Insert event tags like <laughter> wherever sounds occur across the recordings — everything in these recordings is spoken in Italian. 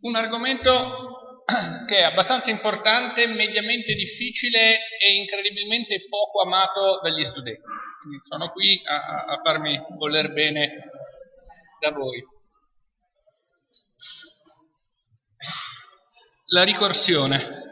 un argomento <clears throat> che è abbastanza importante, mediamente difficile e incredibilmente poco amato dagli studenti. Quindi sono qui a, a farmi voler bene da voi. La ricorsione.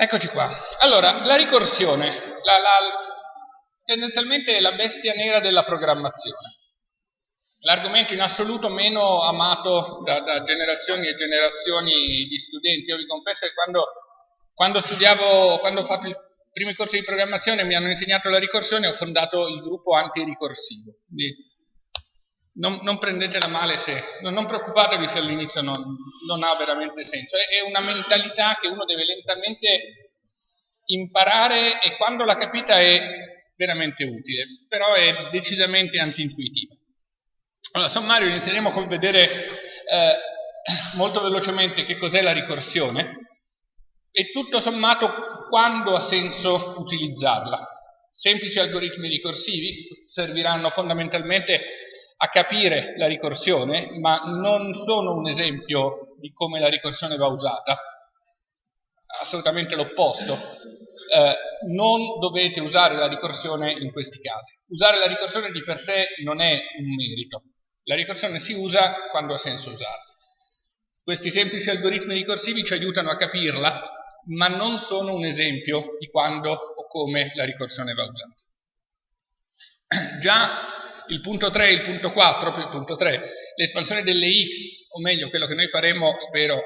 Eccoci qua. Allora, la ricorsione, la, la, tendenzialmente è la bestia nera della programmazione. L'argomento in assoluto meno amato da, da, generazioni e generazioni di studenti. Io vi confesso che quando, quando studiavo, quando ho fatto i primi corsi di programmazione mi hanno insegnato la ricorsione ho fondato il gruppo antiricorsivo. Quindi non, non, prendetela male se, non, non preoccupatevi se all'inizio non, non, ha veramente senso, è, è, una mentalità che uno deve lentamente imparare e quando l'ha capita è veramente utile, però è decisamente antintuitiva. Allora, sommario inizieremo con vedere eh, molto velocemente che cos'è la ricorsione e tutto sommato quando ha senso utilizzarla. Semplici algoritmi ricorsivi serviranno fondamentalmente a capire la ricorsione, ma non sono un esempio di come la ricorsione va usata, assolutamente l'opposto. Eh, non dovete usare la ricorsione in questi casi. Usare la ricorsione di per sé non è un merito. La ricorsione si usa quando ha senso usarla. Questi semplici algoritmi ricorsivi ci aiutano a capirla, ma non sono un esempio di quando o come la ricorsione va usata. <clears throat> Già il punto 3 e il punto 4, il punto 3, l'espansione delle x, o meglio quello che noi faremo, spero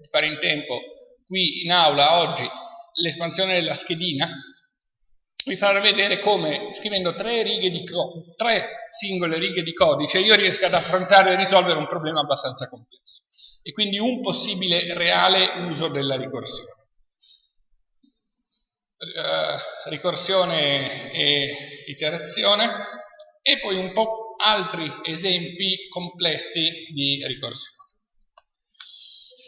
di fare in tempo, qui in aula oggi, l'espansione della schedina, vi farà vedere come scrivendo tre, tre, singole righe di codice io riesco ad affrontare e risolvere un problema abbastanza complesso e quindi un possibile reale uso della ricorsione. Uh, ricorsione e iterazione e poi un po' altri esempi complessi di ricorsione.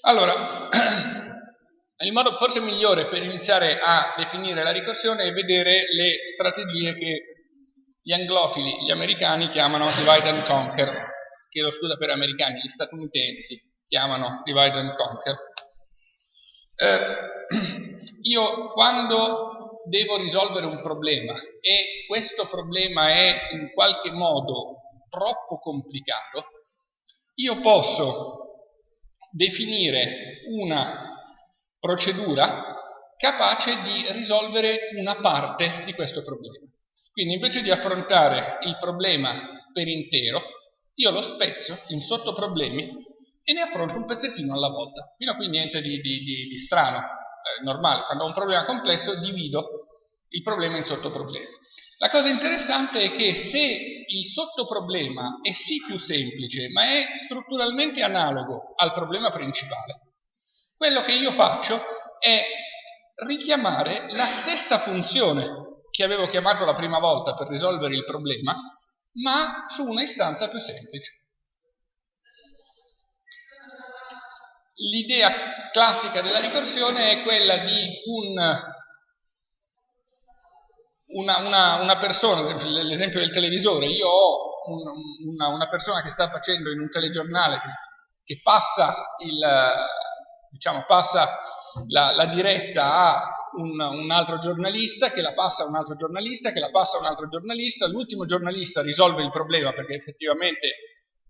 Allora, <clears throat> il modo forse migliore per iniziare a definire la ricorsione è vedere le strategie che gli anglofili, gli americani chiamano divide and conquer, chiedo scusa per americani, gli statunitensi chiamano divide and conquer. Eh, <clears throat> io quando devo risolvere un problema e questo problema è in qualche modo troppo complicato, io posso definire una procedura capace di risolvere una parte di questo problema. Quindi invece di affrontare il problema per intero, io lo spezzo in sottoproblemi e ne affronto un pezzettino alla volta. Fino a qui niente di, di, di, di strano eh, normale, quando ho un problema complesso divido il problema in sottoproblemi. La cosa interessante è che se il sottoproblema è sì più semplice, ma è strutturalmente analogo al problema principale, quello che io faccio è richiamare la stessa funzione che avevo chiamato la prima volta per risolvere il problema, ma su una istanza più semplice. L'idea classica della ricorsione è quella di un, una, una, una, persona, l'esempio del televisore, io ho un, una, una, persona che sta facendo in un telegiornale che, che passa, il, diciamo, passa la, la, diretta a un, un, altro giornalista, che la passa a un altro giornalista, che la passa a un altro giornalista, l'ultimo giornalista risolve il problema perché effettivamente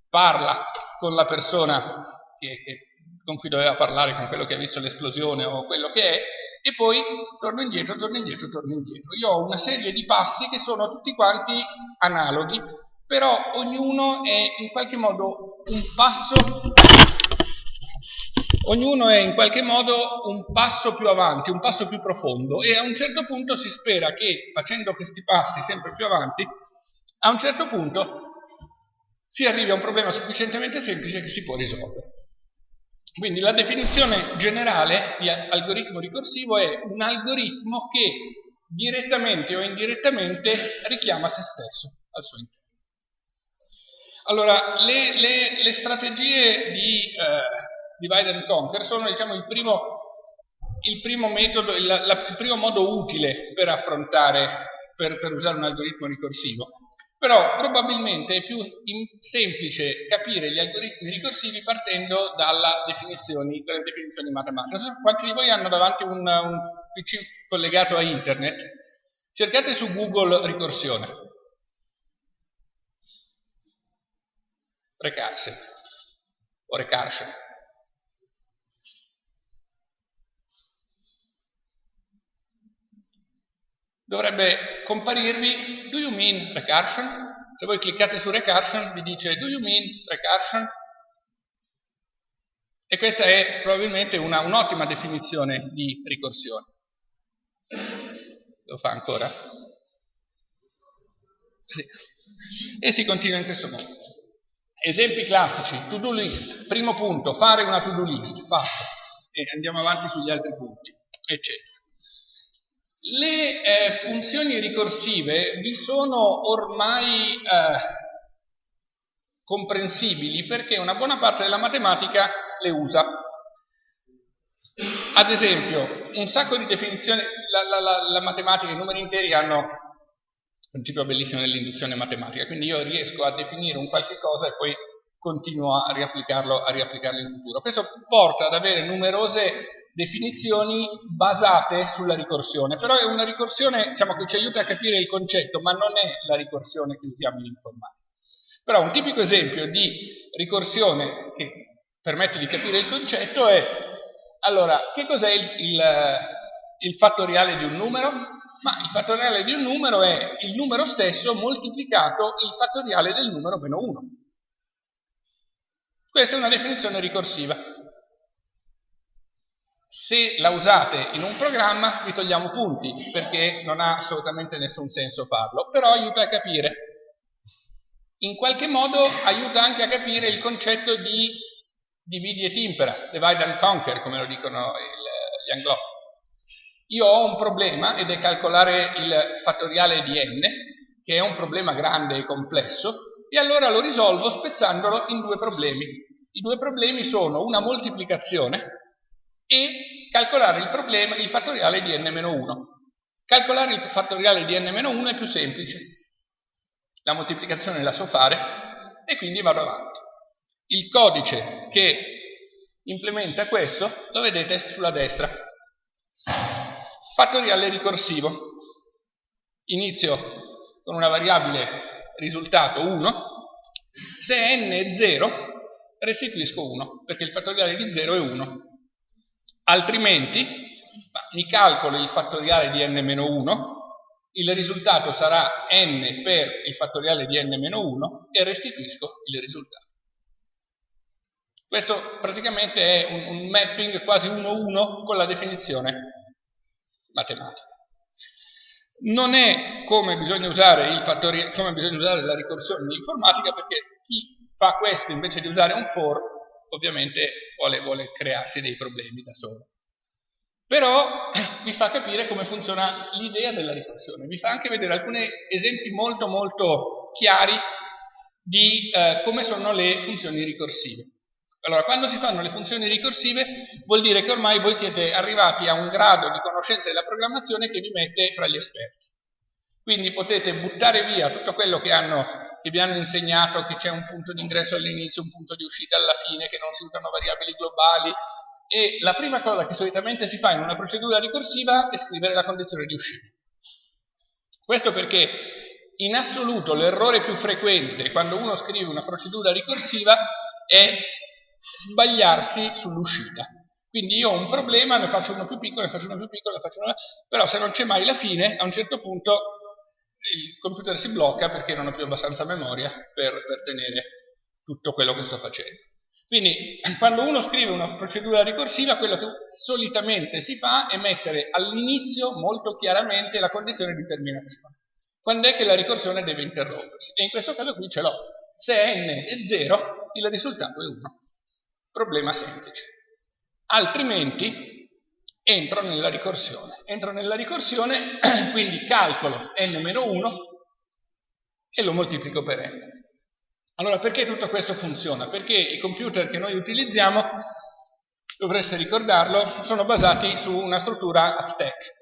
parla con la persona che, che con cui doveva parlare, con quello che ha visto l'esplosione o quello che è, e poi torno indietro, torno indietro, torno indietro. Io ho una serie di passi che sono tutti quanti analoghi, però ognuno è in qualche modo un passo ognuno è in qualche modo un passo più avanti, un passo più profondo e a un certo punto si spera che facendo questi passi sempre più avanti, a un certo punto si arrivi a un problema sufficientemente semplice che si può risolvere. Quindi la definizione generale di algoritmo ricorsivo è un algoritmo che direttamente o indirettamente richiama se stesso al suo interno. Allora, le, le, le strategie di eh, divide and conquer sono diciamo, il, primo, il, primo metodo, il, la, il, primo modo utile per affrontare, per, per usare un algoritmo ricorsivo. Però probabilmente è più semplice capire gli algoritmi ricorsivi partendo definizioni, dalle definizioni matematiche. Quanti di voi hanno davanti un, un PC collegato a internet? Cercate su Google ricorsione. Recursion o recursion. Dovrebbe comparirvi do you mean recursion? Se voi cliccate su recursion vi dice do you mean recursion? E questa è probabilmente un'ottima un definizione di ricorsione. Lo fa ancora? Sì. E si continua in questo modo. Esempi classici, to-do list, primo punto, fare una to-do list, fatto, e andiamo avanti sugli altri punti, eccetera. Le eh, funzioni ricorsive vi sono ormai eh, comprensibili perché una buona parte della matematica le usa. Ad esempio, un sacco di definizioni, la, la, la, la matematica, i numeri interi hanno un principio bellissimo dell'induzione matematica, quindi io riesco a definire un qualche cosa e poi continuo a riapplicarlo, a riapplicarlo in futuro. Questo porta ad avere numerose definizioni basate sulla ricorsione, però è una ricorsione diciamo, che ci aiuta a capire il concetto, ma non è la ricorsione che usiamo in informatica. Però un tipico esempio di ricorsione che permette di capire il concetto è, allora, che cos'è il, il, il fattoriale di un numero? Ma il fattoriale di un numero è il numero stesso moltiplicato il fattoriale del numero meno 1. Questa è una definizione ricorsiva. Se la usate in un programma vi togliamo punti perché non ha assolutamente nessun senso farlo, però aiuta a capire. In qualche modo aiuta anche a capire il concetto di dividi et impera, divide and conquer, come lo dicono il, gli anglofoni. Io ho un problema ed è calcolare il fattoriale di n, che è un problema grande e complesso, e allora lo risolvo spezzandolo in due problemi. I due problemi sono una moltiplicazione, e calcolare il, problema, il fattoriale di n-1. Calcolare il fattoriale di n-1 è più semplice. La moltiplicazione la so fare e quindi vado avanti. Il codice che implementa questo lo vedete sulla destra. Fattoriale ricorsivo. Inizio con una variabile risultato 1. Se n è 0 restituisco 1 perché il fattoriale di 0 è 1 altrimenti mi calcolo il fattoriale di n-1, il risultato sarà n per il fattoriale di n-1 e restituisco il risultato. Questo praticamente è un, un mapping quasi 1-1 con la definizione matematica. Non è come bisogna usare, come bisogna usare la ricorsione in informatica perché chi fa questo invece di usare un for ovviamente vuole, vuole crearsi dei problemi da solo. Però <clears throat> vi fa capire come funziona l'idea della ricorsione, vi fa anche vedere alcuni esempi molto molto chiari di eh, come sono le funzioni ricorsive. Allora, quando si fanno le funzioni ricorsive vuol dire che ormai voi siete arrivati a un grado di conoscenza della programmazione che vi mette fra gli esperti. Quindi potete buttare via tutto quello che hanno che vi hanno insegnato che c'è un punto di ingresso all'inizio, un punto di uscita alla fine, che non si usano variabili globali e la prima cosa che solitamente si fa in una procedura ricorsiva è scrivere la condizione di uscita. Questo perché in assoluto l'errore più frequente quando uno scrive una procedura ricorsiva è sbagliarsi sull'uscita. Quindi io ho un problema, ne faccio uno più piccolo, ne faccio uno più piccolo, ne faccio uno... però se non c'è mai la fine, a un certo punto il computer si blocca perché non ho più abbastanza memoria per, per tenere tutto quello che sto facendo. Quindi <clears throat> quando uno scrive una procedura ricorsiva, quello che solitamente si fa è mettere all'inizio molto chiaramente la condizione di terminazione. Quando è che la ricorsione deve interrompersi? E in questo caso qui ce l'ho. Se n è 0, il risultato è 1. Problema semplice. Altrimenti entro nella ricorsione. Entro nella ricorsione, <clears throat> quindi calcolo n-1 e lo moltiplico per n. Allora, perché tutto questo funziona? Perché i computer che noi utilizziamo, dovreste ricordarlo, sono basati su una struttura stack.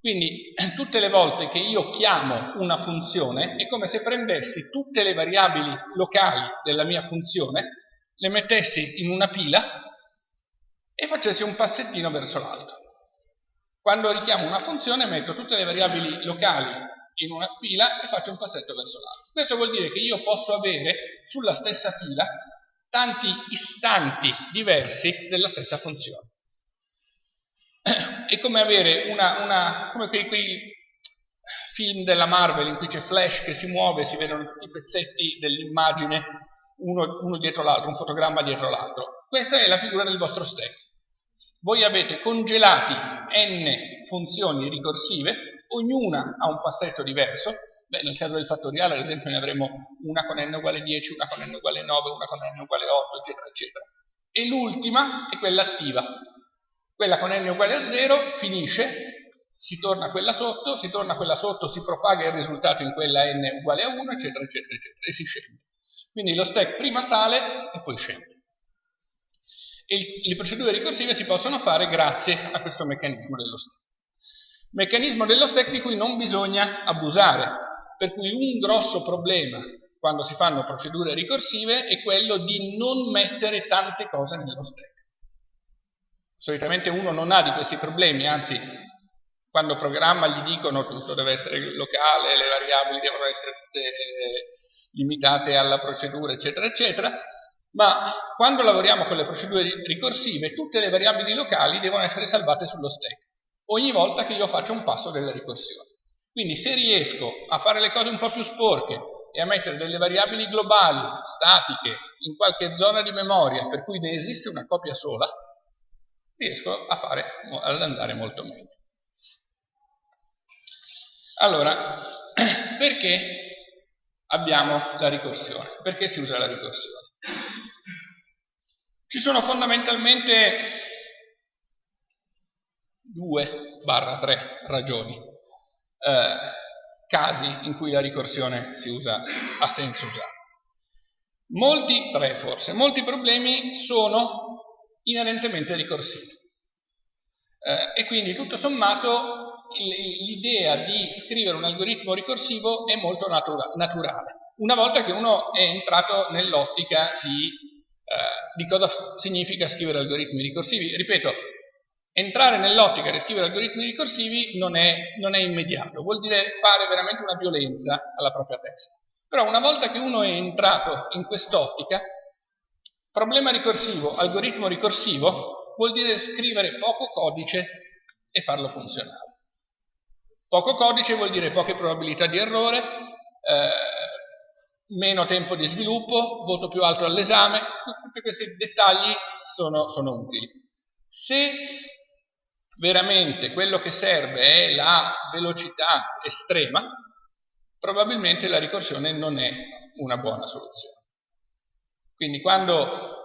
Quindi <clears throat> tutte le volte che io chiamo una funzione è come se prendessi tutte le variabili locali della mia funzione, le mettessi in una pila e facessi un passettino verso l'alto. Quando richiamo una funzione metto tutte le variabili locali in una pila e faccio un passetto verso l'alto. Questo vuol dire che io posso avere sulla stessa pila tanti istanti diversi della stessa funzione. <clears throat> È come avere una, una come quei, quei film della Marvel in cui c'è Flash che si muove, si vedono tutti i pezzetti dell'immagine uno, uno dietro l'altro, un fotogramma dietro l'altro. Questa è la figura del vostro stack. Voi avete congelati n funzioni ricorsive, ognuna ha un passetto diverso, Beh, nel caso del fattoriale ad esempio ne avremo una con n uguale 10, una con n uguale 9, una con n uguale 8, eccetera, eccetera. E l'ultima è quella attiva. Quella con n uguale a 0 finisce, si torna a quella sotto, si torna a quella sotto, si propaga il risultato in quella n uguale a 1, eccetera, eccetera, eccetera, e si scende. Quindi lo stack prima sale e poi scende. E le procedure ricorsive si possono fare grazie a questo meccanismo dello stack. Meccanismo dello stack di cui non bisogna abusare, per cui un grosso problema quando si fanno procedure ricorsive è quello di non mettere tante cose nello stack. Solitamente uno non ha di questi problemi, anzi quando programma gli dicono tutto deve essere locale, le variabili devono essere limitate alla procedura, eccetera, eccetera, ma quando lavoriamo con le procedure ricorsive tutte le variabili locali devono essere salvate sullo stack ogni volta che io faccio un passo della ricorsione. Quindi se riesco a fare le cose un po' più sporche e a mettere delle variabili globali, statiche, in qualche zona di memoria per cui ne esiste una copia sola, riesco a fare, ad andare molto meglio. Allora, <clears throat> perché abbiamo la ricorsione? Perché si usa la ricorsione? Ci sono fondamentalmente due barra tre ragioni, eh, casi in cui la ricorsione si usa, ha senso usare. Molti, tre forse, molti problemi sono inerentemente ricorsivi eh, e quindi tutto sommato l'idea di scrivere un algoritmo ricorsivo è molto natura naturale, una volta che uno è entrato nell'ottica di eh, di cosa significa scrivere algoritmi ricorsivi. Ripeto, entrare nell'ottica di scrivere algoritmi ricorsivi non è, non è immediato, vuol dire fare veramente una violenza alla propria testa. Però una volta che uno è entrato in quest'ottica, problema ricorsivo, algoritmo ricorsivo, vuol dire scrivere poco codice e farlo funzionare. Poco codice vuol dire poche probabilità di errore, eh, meno tempo di sviluppo, voto più alto all'esame, tutti questi dettagli sono, sono utili. Se veramente quello che serve è la velocità estrema, probabilmente la ricorsione non è una buona soluzione. Quindi quando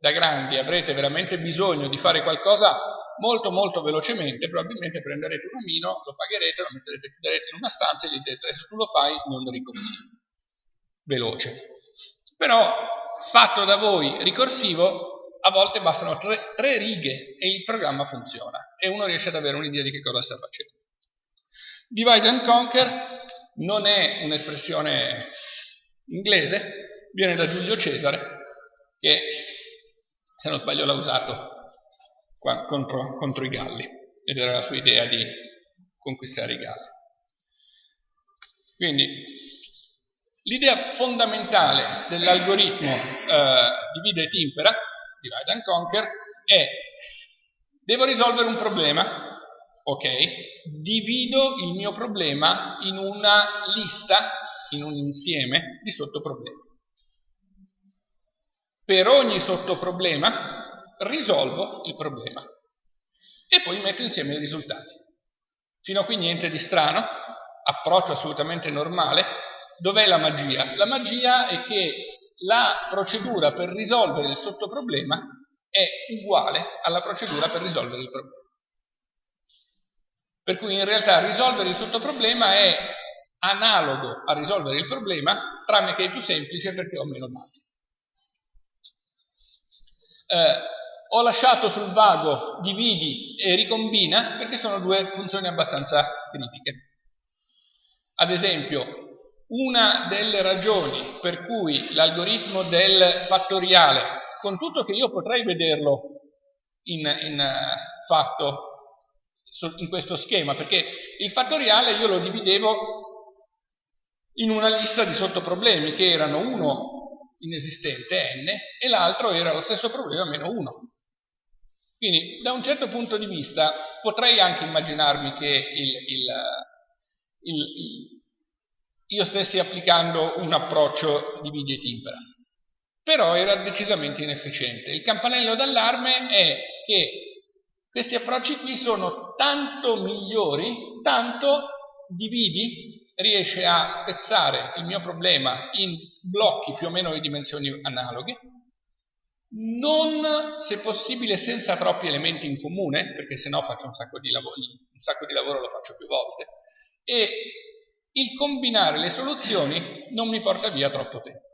da grandi avrete veramente bisogno di fare qualcosa molto molto velocemente, probabilmente prenderete un omino, lo pagherete, lo metterete, chiuderete in una stanza e gli direte adesso tu lo fai non ricorsivo veloce. Però fatto da voi ricorsivo a volte bastano tre, tre, righe e il programma funziona e uno riesce ad avere un'idea di che cosa sta facendo. Divide and conquer non è un'espressione inglese, viene da Giulio Cesare che se non sbaglio l'ha usato contro, contro i Galli ed era la sua idea di conquistare i Galli. Quindi L'idea fondamentale dell'algoritmo eh, divide e timpera, divide and conquer, è devo risolvere un problema, ok, divido il mio problema in una lista, in un insieme di sottoproblemi. Per ogni sottoproblema risolvo il problema e poi metto insieme i risultati. Fino a qui niente di strano, approccio assolutamente normale, Dov'è la magia? La magia è che la procedura per risolvere il sottoproblema è uguale alla procedura per risolvere il problema. Per cui in realtà risolvere il sottoproblema è analogo a risolvere il problema tranne che è più semplice perché ho meno dati. Eh, ho lasciato sul vago dividi e ricombina perché sono due funzioni abbastanza critiche. Ad esempio, una delle ragioni per cui l'algoritmo del fattoriale, con tutto che io potrei vederlo in, in uh, fatto in questo schema, perché il fattoriale io lo dividevo in una lista di sottoproblemi che erano uno inesistente, n, e l'altro era lo stesso problema meno 1. Quindi da un certo punto di vista potrei anche immaginarmi che il, il, il, io stessi applicando un approccio dividi e timpera, però era decisamente inefficiente. Il campanello d'allarme è che questi approcci qui sono tanto migliori, tanto dividi riesce a spezzare il mio problema in blocchi più o meno di dimensioni analoghe, non se possibile senza troppi elementi in comune, perché se no faccio un sacco di lavoro, un sacco di lavoro lo faccio più volte, e il combinare le soluzioni non mi porta via troppo tempo.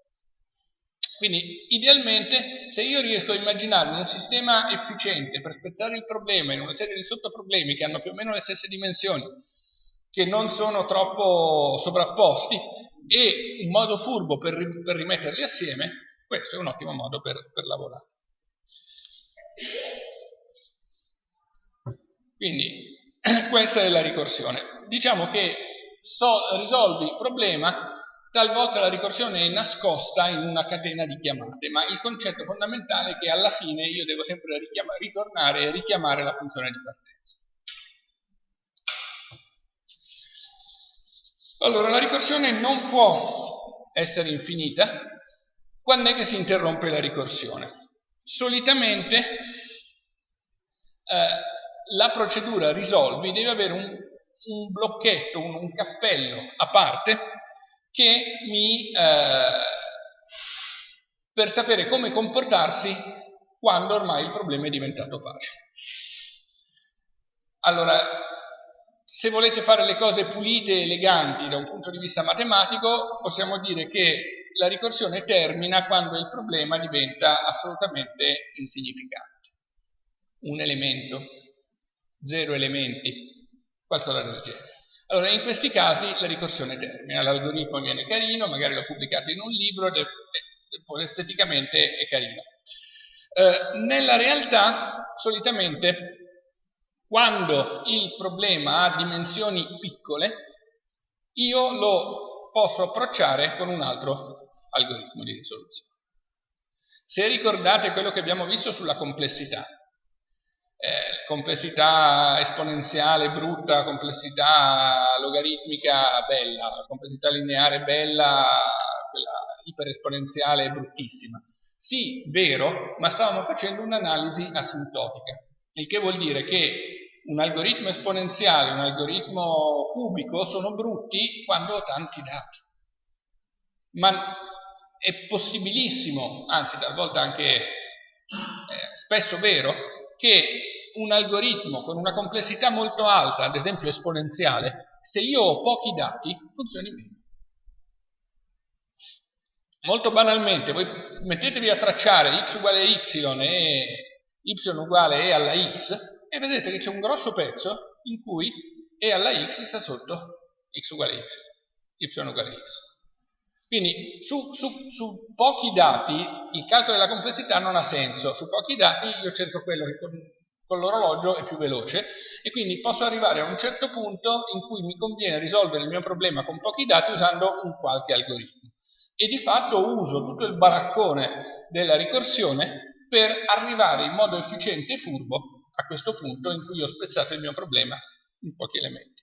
Quindi idealmente se io riesco a immaginare un sistema efficiente per spezzare il problema in una serie di sottoproblemi che hanno più o meno le stesse dimensioni, che non sono troppo sovrapposti e un modo furbo per, per rimetterli assieme, questo è un ottimo modo per, per lavorare. Quindi <clears throat> questa è la ricorsione. Diciamo che so, risolvi il problema, talvolta la ricorsione è nascosta in una catena di chiamate, ma il concetto fondamentale è che alla fine io devo sempre ritornare e richiamare la funzione di partenza. Allora, la ricorsione non può essere infinita quando è che si interrompe la ricorsione. Solitamente eh, la procedura risolvi deve avere un, un blocchetto, un, un, cappello a parte che mi, eh, per sapere come comportarsi quando ormai il problema è diventato facile. Allora, se volete fare le cose pulite e eleganti da un punto di vista matematico, possiamo dire che la ricorsione termina quando il problema diventa assolutamente insignificante. Un elemento, zero elementi, qualcosa del genere. Allora, in questi casi la ricorsione termina, l'algoritmo viene carino, magari l'ho pubblicato in un libro, ed è, esteticamente è carino. Eh, nella realtà, solitamente, quando il problema ha dimensioni piccole, io lo posso approcciare con un altro algoritmo di risoluzione. Se ricordate quello che abbiamo visto sulla complessità, eh, complessità esponenziale brutta, complessità logaritmica bella, complessità lineare bella, quella iperesponenziale bruttissima. Sì, vero, ma stavamo facendo un'analisi asintotica, il che vuol dire che un algoritmo esponenziale, un algoritmo cubico sono brutti quando ho tanti dati. Ma è possibilissimo, anzi talvolta anche eh, spesso vero, che un algoritmo con una complessità molto alta, ad esempio esponenziale, se io ho pochi dati, funzioni meno. Molto banalmente, voi mettetevi a tracciare x uguale y e y uguale e alla x, e vedete che c'è un grosso pezzo in cui e alla x sta sotto x uguale y, y uguale x. Quindi su, su, su, pochi dati il calcolo della complessità non ha senso, su pochi dati io cerco quello che con l'orologio è più veloce e quindi posso arrivare a un certo punto in cui mi conviene risolvere il mio problema con pochi dati usando un qualche algoritmo. E di fatto uso tutto il baraccone della ricorsione per arrivare in modo efficiente e furbo a questo punto in cui ho spezzato il mio problema in pochi elementi.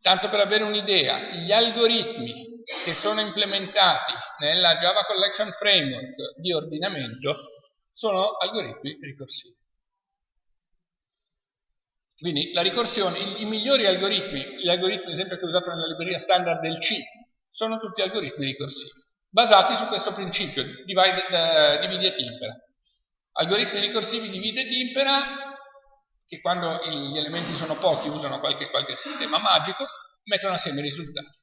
Tanto per avere un'idea, gli algoritmi che sono implementati nella Java Collection Framework di ordinamento sono algoritmi ricorsivi. Quindi la ricorsione, i, i migliori algoritmi, gli algoritmi ad esempio che usato nella libreria standard del C, sono tutti algoritmi ricorsivi, basati su questo principio, divide, uh, dividi e timpera. Algoritmi ricorsivi di vita e timpera, che quando gli elementi sono pochi usano qualche, qualche sistema magico, mettono assieme i risultati.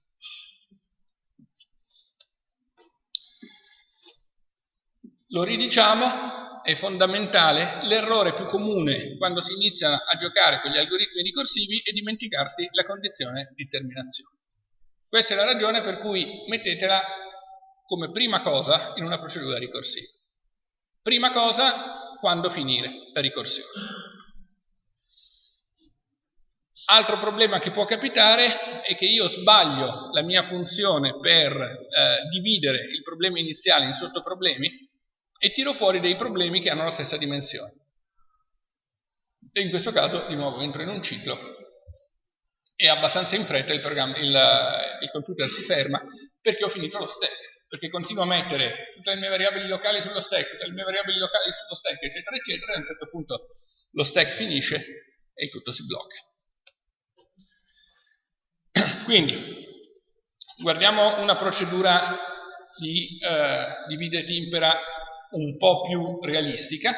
Lo ridiciamo, è fondamentale, l'errore più comune quando si iniziano a giocare con gli algoritmi ricorsivi è dimenticarsi la condizione di terminazione. Questa è la ragione per cui mettetela come prima cosa in una procedura ricorsiva. Prima cosa, quando finire la ricorsione. Altro problema che può capitare è che io sbaglio la mia funzione per eh, dividere il problema iniziale in sottoproblemi e tiro fuori dei problemi che hanno la stessa dimensione. E in questo caso, di nuovo, entro in un ciclo e abbastanza in fretta il, il, il computer si ferma perché ho finito lo stack, perché continuo a mettere tutte le mie variabili locali sullo stack, tutte le mie variabili locali sullo stack, eccetera, eccetera, e a un certo punto lo stack finisce e tutto si blocca. <clears throat> Quindi, guardiamo una procedura di eh, divide e timpera un po' più realistica.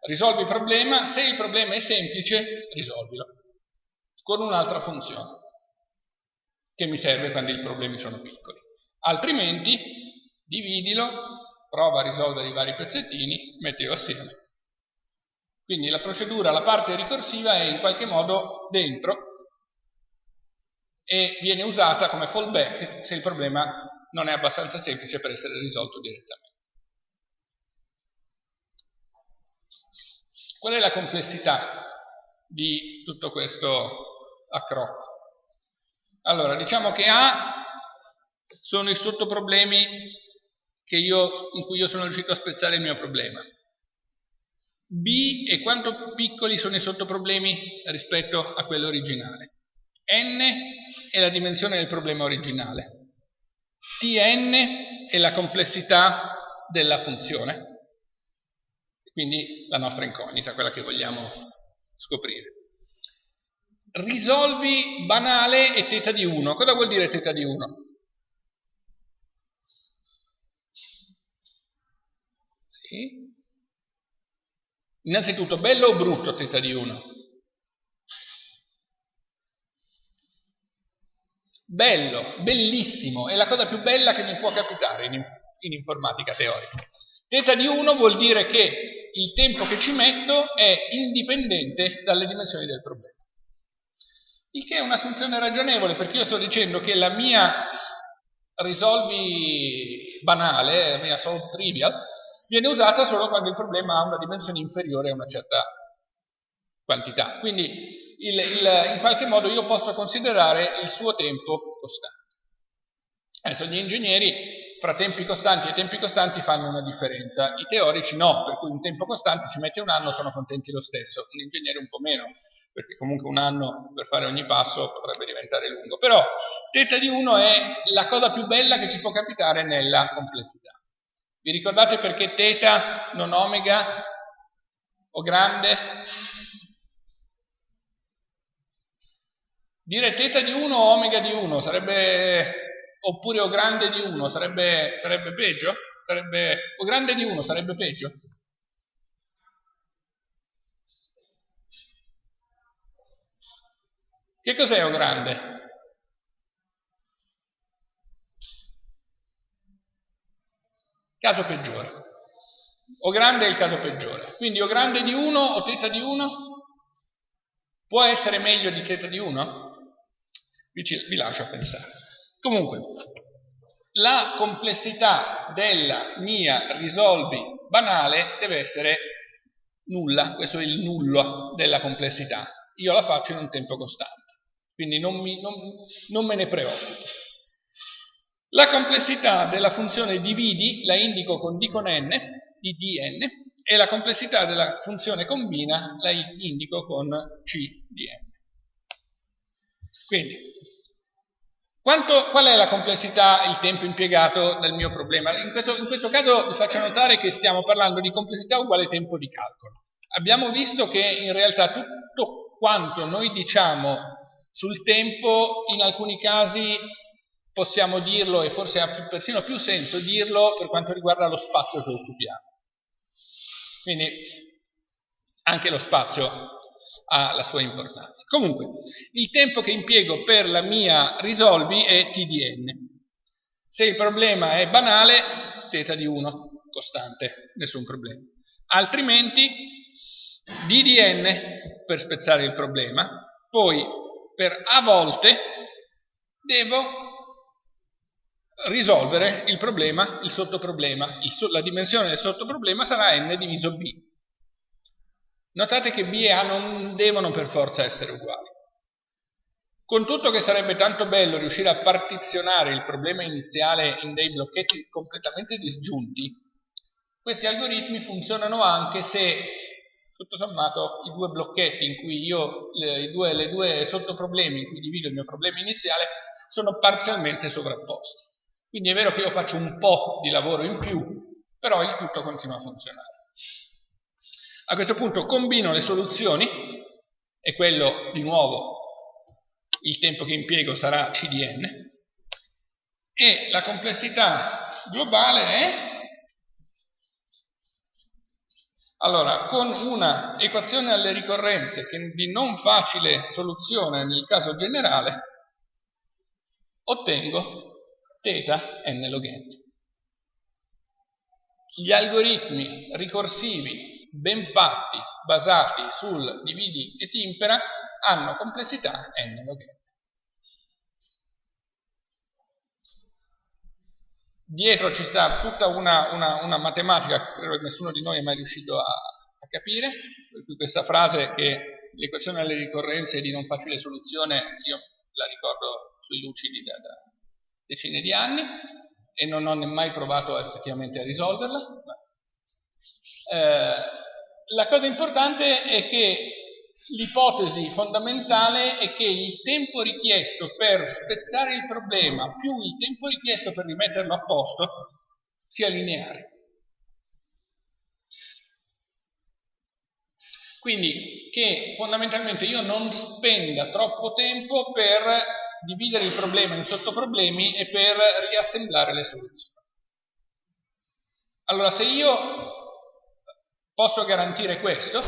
Risolvi il problema, se il problema è semplice, risolvilo con un'altra funzione che mi serve quando i problemi sono piccoli. Altrimenti, dividilo, prova a risolvere i vari pezzettini, mettilo assieme. Quindi la procedura, la parte ricorsiva è in qualche modo dentro e viene usata come fallback se il problema non è abbastanza semplice per essere risolto direttamente. Qual è la complessità di tutto questo accrocco? Allora, diciamo che A sono i sottoproblemi io, in cui io sono riuscito a spezzare il mio problema. B è quanto piccoli sono i sottoproblemi rispetto a quello originale. N è la dimensione del problema originale. Tn è la complessità della funzione, quindi la nostra incognita, quella che vogliamo scoprire. Risolvi banale e teta di 1. Cosa vuol dire teta di 1? Sì. Innanzitutto, bello o brutto teta di 1? Bello, bellissimo, è la cosa più bella che mi può capitare in, in informatica teorica. Teta di 1 vuol dire che il tempo che ci metto è indipendente dalle dimensioni del problema. Il che è un'assunzione ragionevole, perché io sto dicendo che la mia risolvi banale, la mia solve trivial, viene usata solo quando il problema ha una dimensione inferiore a una certa quantità. Quindi il, il, in qualche modo io posso considerare il suo tempo costante. Adesso gli ingegneri fra tempi costanti e tempi costanti fanno una differenza, i teorici no, per cui un tempo costante ci mette un anno, sono contenti lo stesso, un ingegnere un po' meno, perché comunque un anno per fare ogni passo potrebbe diventare lungo, però teta di 1 è la cosa più bella che ci può capitare nella complessità. Vi ricordate perché teta non omega o grande? Dire teta di 1 o omega di 1 sarebbe, oppure o grande di 1 sarebbe, sarebbe peggio? Sarebbe, o grande di 1 sarebbe peggio? Che cos'è o grande? Caso peggiore. O grande è il caso peggiore. Quindi o grande di 1 o teta di 1 può essere meglio di teta di 1? vi, vi lascio a pensare. Comunque, la complessità della mia risolvi banale deve essere nulla, questo è il nullo della complessità. Io la faccio in un tempo costante, quindi non, mi, non, non me ne preoccupo. La complessità della funzione dividi la indico con d con n, di dn, e la complessità della funzione combina la indico con c di n. Quindi, quanto, qual è la complessità, il tempo impiegato nel mio problema? In questo, in questo caso vi faccio notare che stiamo parlando di complessità uguale tempo di calcolo. Abbiamo visto che in realtà tutto quanto noi diciamo sul tempo, in alcuni casi possiamo dirlo, e forse ha persino più senso dirlo per quanto riguarda lo spazio che occupiamo. Quindi anche lo spazio ha la sua importanza. Comunque, il tempo che impiego per la mia risolvi è t di n. Se il problema è banale, θ di 1. costante, nessun problema. Altrimenti d di n per spezzare il problema, poi per a volte devo risolvere il problema, il sottoproblema. Il so, la dimensione del sottoproblema sarà n diviso b. Notate che b e a non devono per forza essere uguali. Con tutto che sarebbe tanto bello riuscire a partizionare il problema iniziale in dei blocchetti completamente disgiunti, questi algoritmi funzionano anche se, tutto sommato, i due blocchetti in cui io, le, due, le due sottoproblemi in cui divido il mio problema iniziale, sono parzialmente sovrapposti. Quindi è vero che io faccio un po' di lavoro in più, però il tutto continua a funzionare. A questo punto combino le soluzioni, e quello di nuovo il tempo che impiego sarà CDN, e la complessità globale è Allora, con una equazione alle ricorrenze di non facile soluzione nel caso generale, ottengo θ n log n. Gli algoritmi ricorsivi ben fatti, basati sul dividi e timpera, hanno complessità n log n. Dietro ci sta tutta una, una, una matematica che nessuno di noi è mai riuscito a, a capire, per cui questa frase che l'equazione alle ricorrenze è di non facile soluzione, io la ricordo sui lucidi da, da decine di anni e non ho mai provato effettivamente a risolverla. Eh, la cosa importante è che l'ipotesi fondamentale è che il tempo richiesto per spezzare il problema più il tempo richiesto per rimetterlo a posto sia lineare. Quindi che fondamentalmente io non spenda troppo tempo per dividere il problema in sottoproblemi e per riassemblare le soluzioni. Allora, se io posso garantire questo,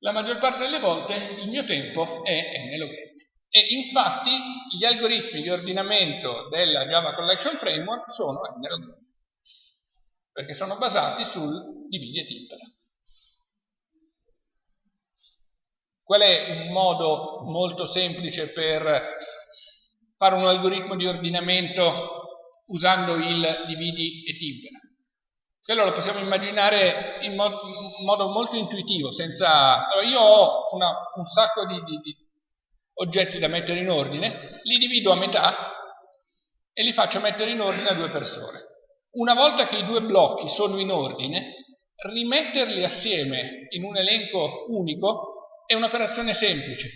la maggior parte delle volte il mio tempo è n log n. E infatti gli algoritmi di ordinamento della Java Collection Framework sono n log n, perché sono basati sul dividi e timpera. Qual è un modo molto semplice per fare un algoritmo di ordinamento usando il dividi e timpera? Quello lo possiamo immaginare in, mo in modo molto intuitivo, senza... Allora, io ho una, un sacco di, di, di oggetti da mettere in ordine, li divido a metà e li faccio mettere in ordine a due persone. Una volta che i due blocchi sono in ordine, rimetterli assieme in un elenco unico è un'operazione semplice,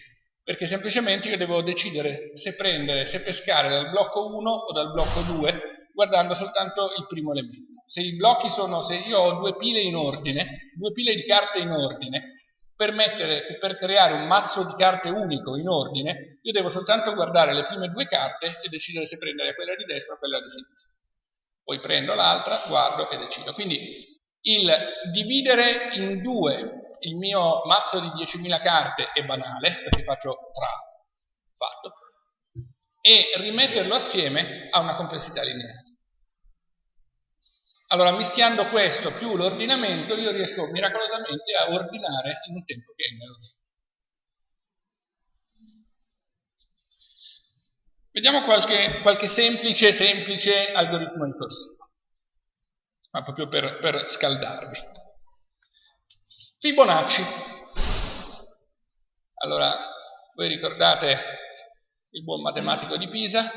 perché semplicemente io devo decidere se prendere, se pescare dal blocco 1 o dal blocco 2, guardando soltanto il primo elemento. Se i blocchi sono, se io ho due pile in ordine, due pile di carte in ordine, per, mettere, per creare un mazzo di carte unico in ordine, io devo soltanto guardare le prime due carte e decidere se prendere quella di destra o quella di sinistra. Poi prendo l'altra, guardo e decido. Quindi il dividere in due il mio mazzo di 10.000 carte è banale, perché faccio tra, fatto, e rimetterlo assieme ha una complessità lineare. Allora, mischiando questo più l'ordinamento, io riesco miracolosamente a ordinare in un tempo che è nello Vediamo qualche, qualche, semplice, semplice algoritmo ricorsivo, ma proprio per, per scaldarvi. Fibonacci. Allora, voi ricordate il buon matematico di Pisa,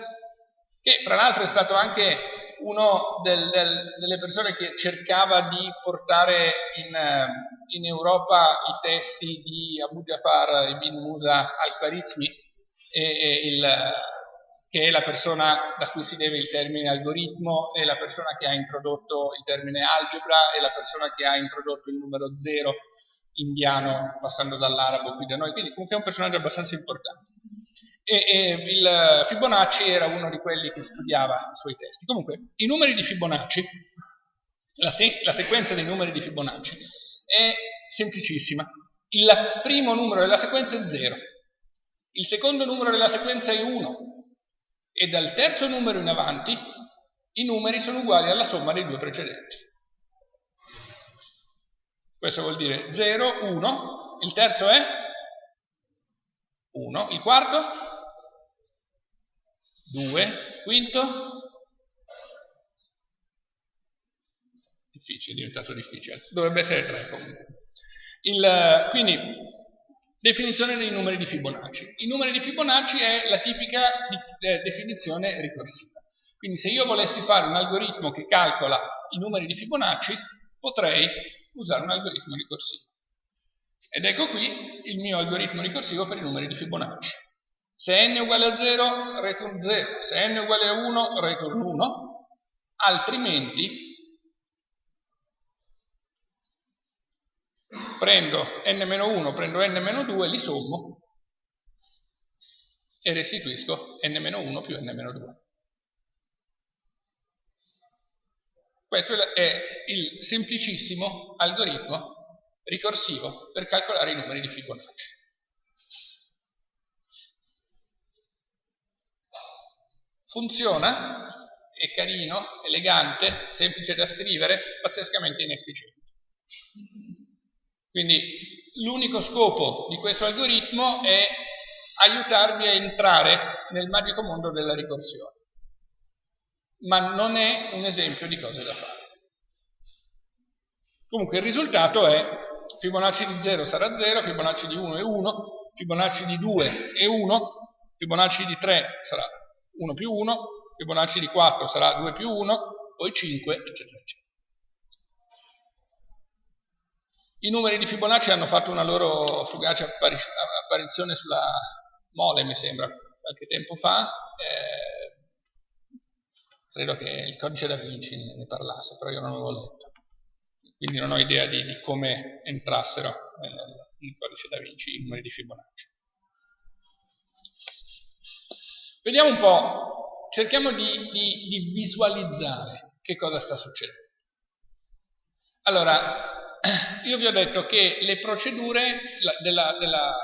che tra l'altro è stato anche una del, del, delle persone che cercava di portare in, in Europa i testi di Abu Jafar ibn Musa al-Khwarizmi, che è la persona da cui si deve il termine algoritmo, è la persona che ha introdotto il termine algebra, è la persona che ha introdotto il numero zero indiano passando dall'arabo qui da noi, quindi comunque è un personaggio abbastanza importante. E, e, il Fibonacci era uno di quelli che studiava i suoi testi. Comunque, i numeri di Fibonacci, la, se la sequenza dei numeri di Fibonacci è semplicissima. Il primo numero della sequenza è 0, il secondo numero della sequenza è 1 e dal terzo numero in avanti i numeri sono uguali alla somma dei due precedenti. Questo vuol dire 0, 1, il terzo è 1, il quarto 2, quinto difficile, è diventato difficile, dovrebbe essere 3 comunque. Il, quindi, definizione dei numeri di Fibonacci. I numeri di Fibonacci è la tipica di, eh, definizione ricorsiva. Quindi se io volessi fare un algoritmo che calcola i numeri di Fibonacci, potrei usare un algoritmo ricorsivo. Ed ecco qui il mio algoritmo ricorsivo per i numeri di Fibonacci. Se n è uguale a 0, return 0. Se n è uguale a 1, return 1. Altrimenti prendo n-1, prendo n-2, li sommo e restituisco n-1 più n-2. Questo è il semplicissimo algoritmo ricorsivo per calcolare i numeri di Fibonacci. Funziona, è carino, elegante, semplice da scrivere, pazzescamente inefficiente. Quindi l'unico scopo di questo algoritmo è aiutarmi a entrare nel magico mondo della ricorsione, ma non è un esempio di cose da fare. Comunque il risultato è Fibonacci di 0 sarà 0, Fibonacci di 1 è 1, Fibonacci di 2 è 1, Fibonacci di 3 sarà 1 più 1, Fibonacci di 4 sarà 2 più 1, poi 5, eccetera, eccetera. I numeri di Fibonacci hanno fatto una loro fugace apparizione sulla mole, mi sembra, qualche tempo fa. Eh, credo che il codice da Vinci ne parlasse, però io non l'avevo letto. Quindi non ho idea di, di come entrassero nel, nel codice da Vinci i numeri di Fibonacci. Vediamo un po', cerchiamo di, di, di visualizzare che cosa sta succedendo. Allora, <clears throat> io vi ho detto che le procedure della, della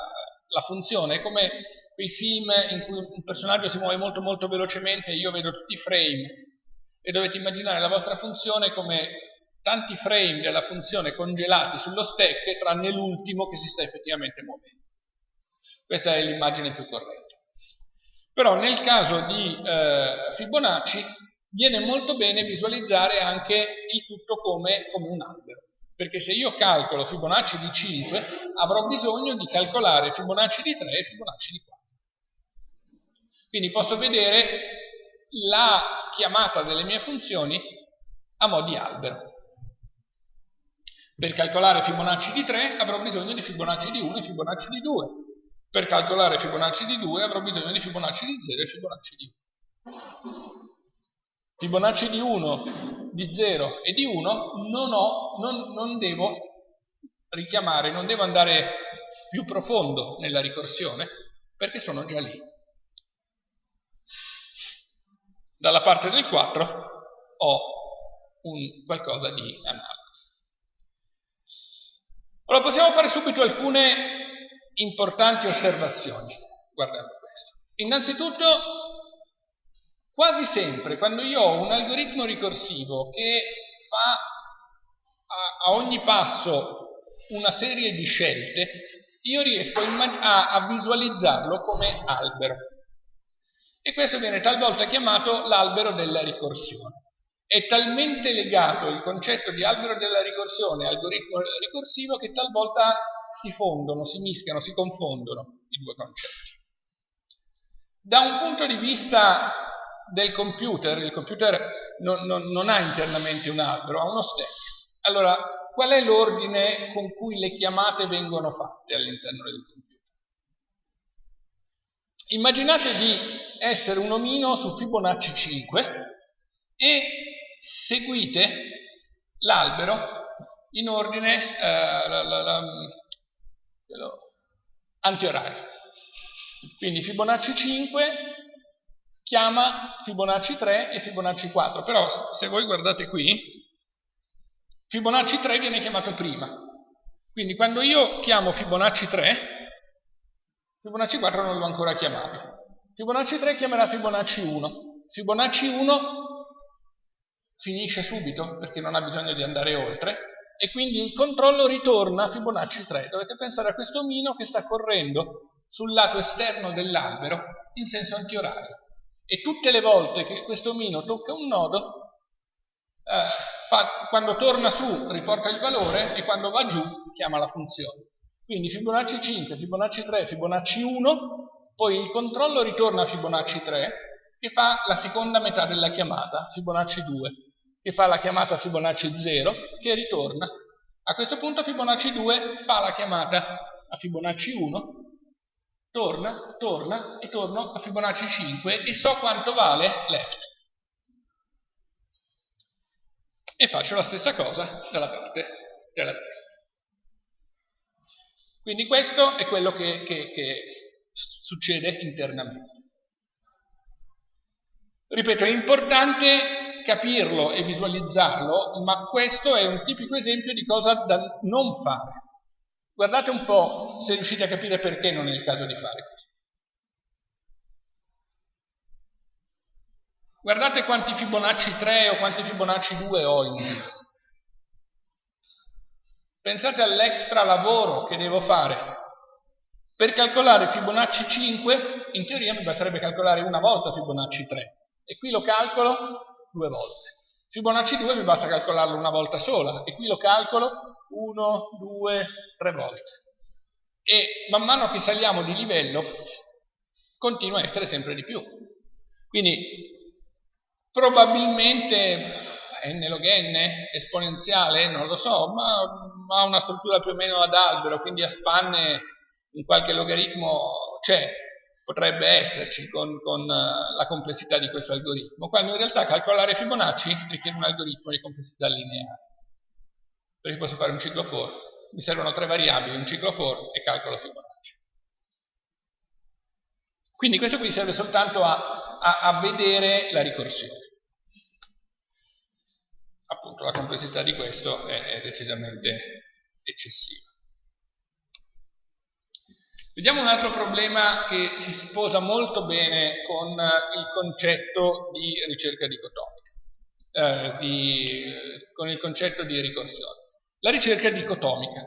la funzione è come quei film in cui un personaggio si muove molto molto velocemente io vedo tutti i frame e dovete immaginare la vostra funzione come tanti frame della funzione congelati sullo stack tranne l'ultimo che si sta effettivamente muovendo. Questa è l'immagine più corretta. Però nel caso di eh, Fibonacci viene molto bene visualizzare anche il tutto come, come un albero perché se io calcolo Fibonacci di 5 avrò bisogno di calcolare Fibonacci di 3 e Fibonacci di 4. Quindi posso vedere la chiamata delle mie funzioni a mo' di albero. Per calcolare Fibonacci di 3 avrò bisogno di Fibonacci di 1 e Fibonacci di 2. Per calcolare Fibonacci di 2 avrò bisogno di Fibonacci di 0 e Fibonacci di 1. Fibonacci di 1, di 0 e di 1 non, ho, non, non devo richiamare, non devo andare più profondo nella ricorsione perché sono già lì. Dalla parte del 4 ho un qualcosa di analogo. Allora possiamo fare subito alcune importanti osservazioni guardando questo. Innanzitutto Quasi sempre, quando io ho un algoritmo ricorsivo che fa a, a ogni passo una serie di scelte, io riesco a, a visualizzarlo come albero. E questo viene talvolta chiamato l'albero della ricorsione. È talmente legato il concetto di albero della ricorsione e algoritmo ricorsivo che talvolta si fondono, si mischiano, si confondono i due concetti. Da un punto di vista del computer, il computer non, non, non ha internamente un albero, ha uno stack. Allora, qual è l'ordine con cui le chiamate vengono fatte all'interno del computer? Immaginate di essere un omino su Fibonacci 5 e seguite l'albero in ordine eh, la, la, la, antiorario. Quindi Fibonacci 5 chiama Fibonacci 3 e Fibonacci 4, però se voi guardate qui, Fibonacci 3 viene chiamato prima. Quindi quando io chiamo Fibonacci 3, Fibonacci 4 non l'ho ancora chiamato. Fibonacci 3 chiamerà Fibonacci 1. Fibonacci 1 finisce subito perché non ha bisogno di andare oltre e quindi il controllo ritorna a Fibonacci 3. Dovete pensare a questo omino che sta correndo sul lato esterno dell'albero in senso antiorario e tutte le volte che questo omino tocca un nodo, eh, fa, quando torna su riporta il valore e quando va giù chiama la funzione. Quindi Fibonacci 5, Fibonacci 3, Fibonacci 1, poi il controllo ritorna a Fibonacci 3 che fa la seconda metà della chiamata, Fibonacci 2, che fa la chiamata Fibonacci 0 che ritorna. A questo punto Fibonacci 2 fa la chiamata a Fibonacci 1 torna, torna e torno a Fibonacci 5 e so quanto vale left. E faccio la stessa cosa dalla parte della destra. Quindi questo è quello che, che, che succede internamente. Ripeto, è importante capirlo e visualizzarlo, ma questo è un tipico esempio di cosa da non fare. Guardate un po' se riuscite a capire perché non è il caso di fare questo. Guardate quanti Fibonacci 3 o quanti Fibonacci 2 ho in giro. Pensate all'extra lavoro che devo fare. Per calcolare Fibonacci 5, in teoria mi basterebbe calcolare una volta Fibonacci 3. E qui lo calcolo due volte. Fibonacci 2 mi basta calcolarlo una volta sola. E qui lo calcolo 1, 2, 3 volte. E man mano che saliamo di livello continua a essere sempre di più. Quindi probabilmente n log n esponenziale, non lo so, ma ha una struttura più o meno ad albero, quindi a spanne in qualche logaritmo c'è, potrebbe esserci con, con uh, la complessità di questo algoritmo, quando in realtà calcolare Fibonacci richiede un algoritmo di complessità lineare perché posso fare un ciclo for, mi servono tre variabili, un ciclo for e calcolo Fibonacci. Quindi questo qui serve soltanto a, a, a vedere la ricorsione. Appunto la complessità di questo è, è decisamente eccessiva. Vediamo un altro problema che si sposa molto bene con il concetto di ricerca dicotomica, eh, di, con il concetto di ricorsione. La ricerca dicotomica.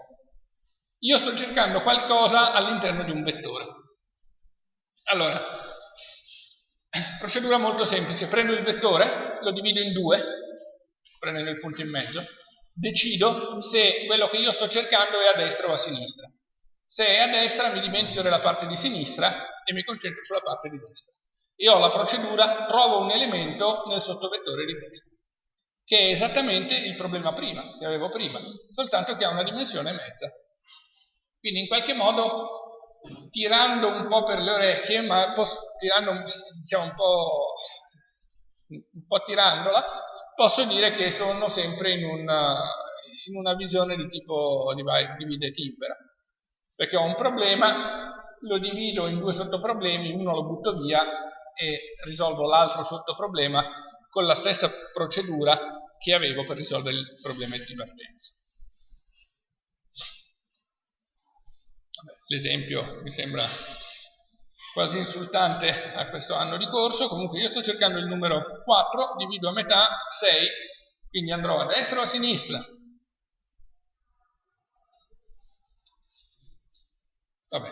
Io sto cercando qualcosa all'interno di un vettore. Allora, procedura molto semplice. Prendo il vettore, lo divido in due, prendendo il punto in mezzo, decido se quello che io sto cercando è a destra o a sinistra. Se è a destra mi dimentico della parte di sinistra e mi concentro sulla parte di destra. E ho la procedura, trovo un elemento nel sottovettore di destra che è esattamente il problema prima, che avevo prima, soltanto che ha una dimensione mezza. Quindi in qualche modo, tirando un po' per le orecchie, ma tirando diciamo, un, po', un po' tirandola, posso dire che sono sempre in una, in una visione di tipo divide timbera. Perché ho un problema, lo divido in due sottoproblemi, uno lo butto via e risolvo l'altro sottoproblema con la stessa procedura che avevo per risolvere il problema di partenza. L'esempio mi sembra quasi insultante a questo anno di corso, comunque io sto cercando il numero 4, divido a metà 6, quindi andrò a destra o a sinistra. Vabbè,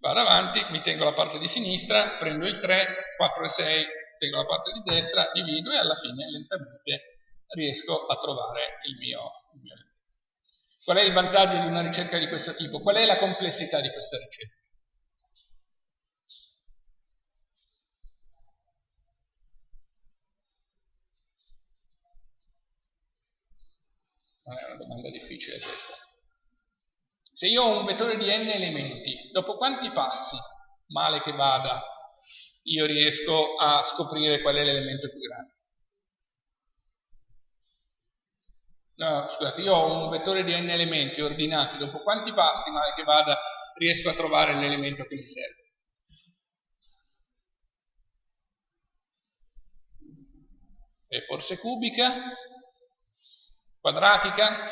vado avanti, mi tengo la parte di sinistra, prendo il 3, 4 e 6 tengo la parte di destra, divido e alla fine lentamente riesco a trovare il mio, il mio Qual è il vantaggio di una ricerca di questo tipo? Qual è la complessità di questa ricerca? Non è una domanda difficile questa. Se io ho un vettore di n elementi, dopo quanti passi, male che vada, io riesco a scoprire qual è l'elemento più grande. No, scusate, io ho un vettore di n elementi ordinati, dopo quanti passi, male che vada, riesco a trovare l'elemento che mi serve. È forse cubica, quadratica,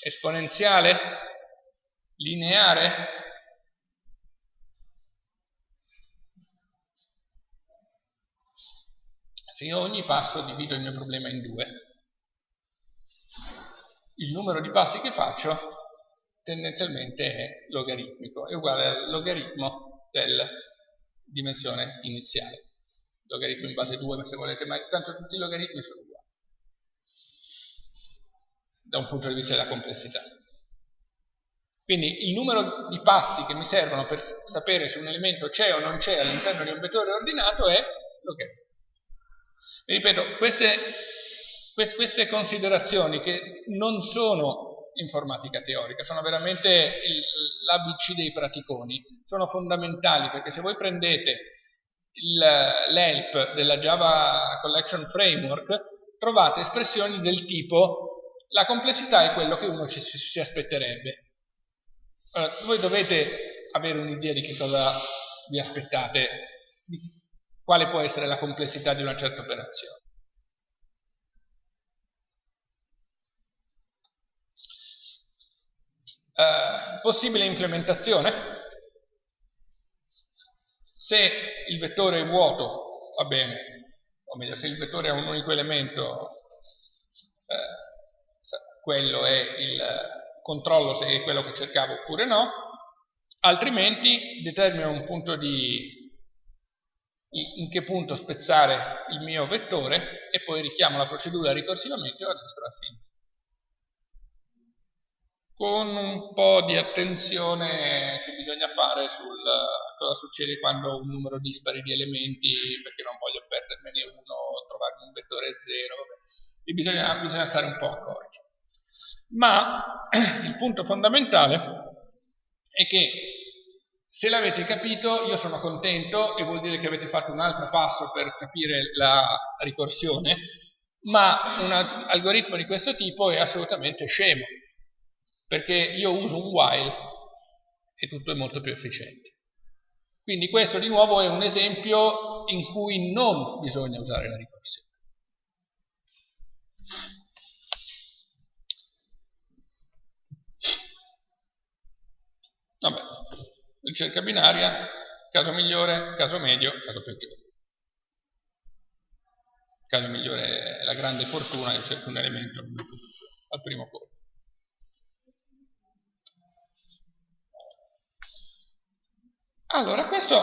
esponenziale, lineare, Se io ogni passo divido il mio problema in due, il numero di passi che faccio tendenzialmente è logaritmico, è uguale al logaritmo della dimensione iniziale. Logaritmo in base 2, se volete, ma tanto tutti i logaritmi sono uguali da un punto di vista della complessità. Quindi il numero di passi che mi servono per sapere se un elemento c'è o non c'è all'interno di un vettore ordinato è logaritmo. E ripeto, queste, queste considerazioni che non sono informatica teorica, sono veramente l'ABC dei praticoni, sono fondamentali perché se voi prendete l'help della Java Collection Framework trovate espressioni del tipo la complessità è quello che uno ci, si aspetterebbe. Allora, voi dovete avere un'idea di che cosa vi aspettate, di quale può essere la complessità di una certa operazione. Uh, possibile implementazione? Se il vettore è vuoto, va bene, o meglio, se il vettore ha un unico elemento, eh, quello è il controllo se è quello che cercavo oppure no, altrimenti determino un punto di in che punto spezzare il mio vettore e poi richiamo la procedura ricorsivamente o a destra a sinistra. Con un po' di attenzione che bisogna fare sul cosa succede quando un numero dispari di elementi, perché non voglio perdermene uno, trovarmi un vettore zero, e bisogna, bisogna stare un po' accorti. Ma <clears throat> il punto fondamentale è che se l'avete capito io sono contento e vuol dire che avete fatto un altro passo per capire la ricorsione, ma un algoritmo di questo tipo è assolutamente scemo, perché io uso un while e tutto è molto più efficiente. Quindi questo di nuovo è un esempio in cui non bisogna usare la ricorsione. Vabbè, ricerca binaria, caso migliore, caso medio, caso peggiore. Caso migliore è la grande fortuna che cerco un elemento al primo colpo. Allora, questo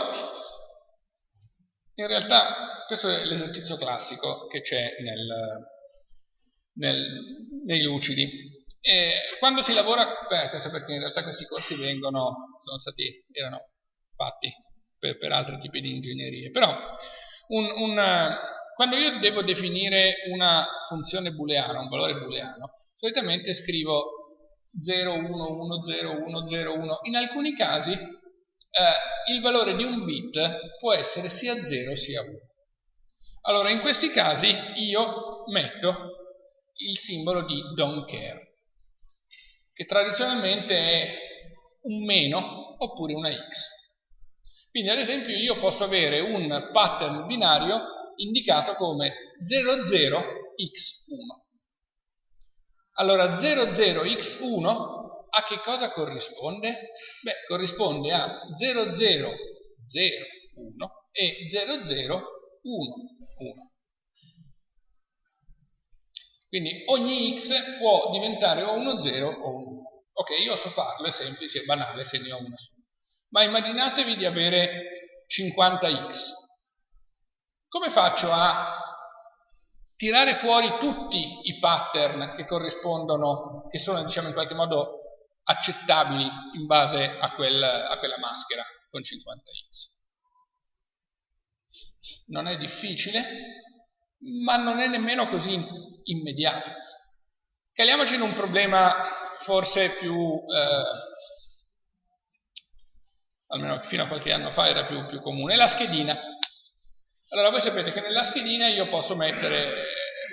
in realtà questo è l'esercizio classico che c'è nei lucidi. E quando si lavora, beh, questo perché in realtà questi corsi vengono, sono stati, erano fatti per, per altri tipi di ingegnerie, però un, un, quando io devo definire una funzione booleana, un valore booleano, solitamente scrivo 0, 1, 1, 0, 1, 0, 1. In alcuni casi eh, il valore di un bit può essere sia 0 sia 1. Allora, in questi casi io metto il simbolo di don't care che tradizionalmente è un meno oppure una x. Quindi ad esempio io posso avere un pattern binario indicato come 00x1. Allora 00x1 a che cosa corrisponde? Beh, corrisponde a 0001 e 0011. Quindi ogni x può diventare o uno 0 o un 1. Ok, io so farlo, è semplice, è banale se ne ho una sola. Ma immaginatevi di avere 50x. Come faccio a tirare fuori tutti i pattern che corrispondono, che sono diciamo in qualche modo accettabili in base a, quel, a quella maschera con 50x? Non è difficile, ma non è nemmeno così immediato. Caliamoci in un problema forse più, eh, almeno fino a qualche anno fa era più, più comune, la schedina. Allora voi sapete che nella schedina io posso mettere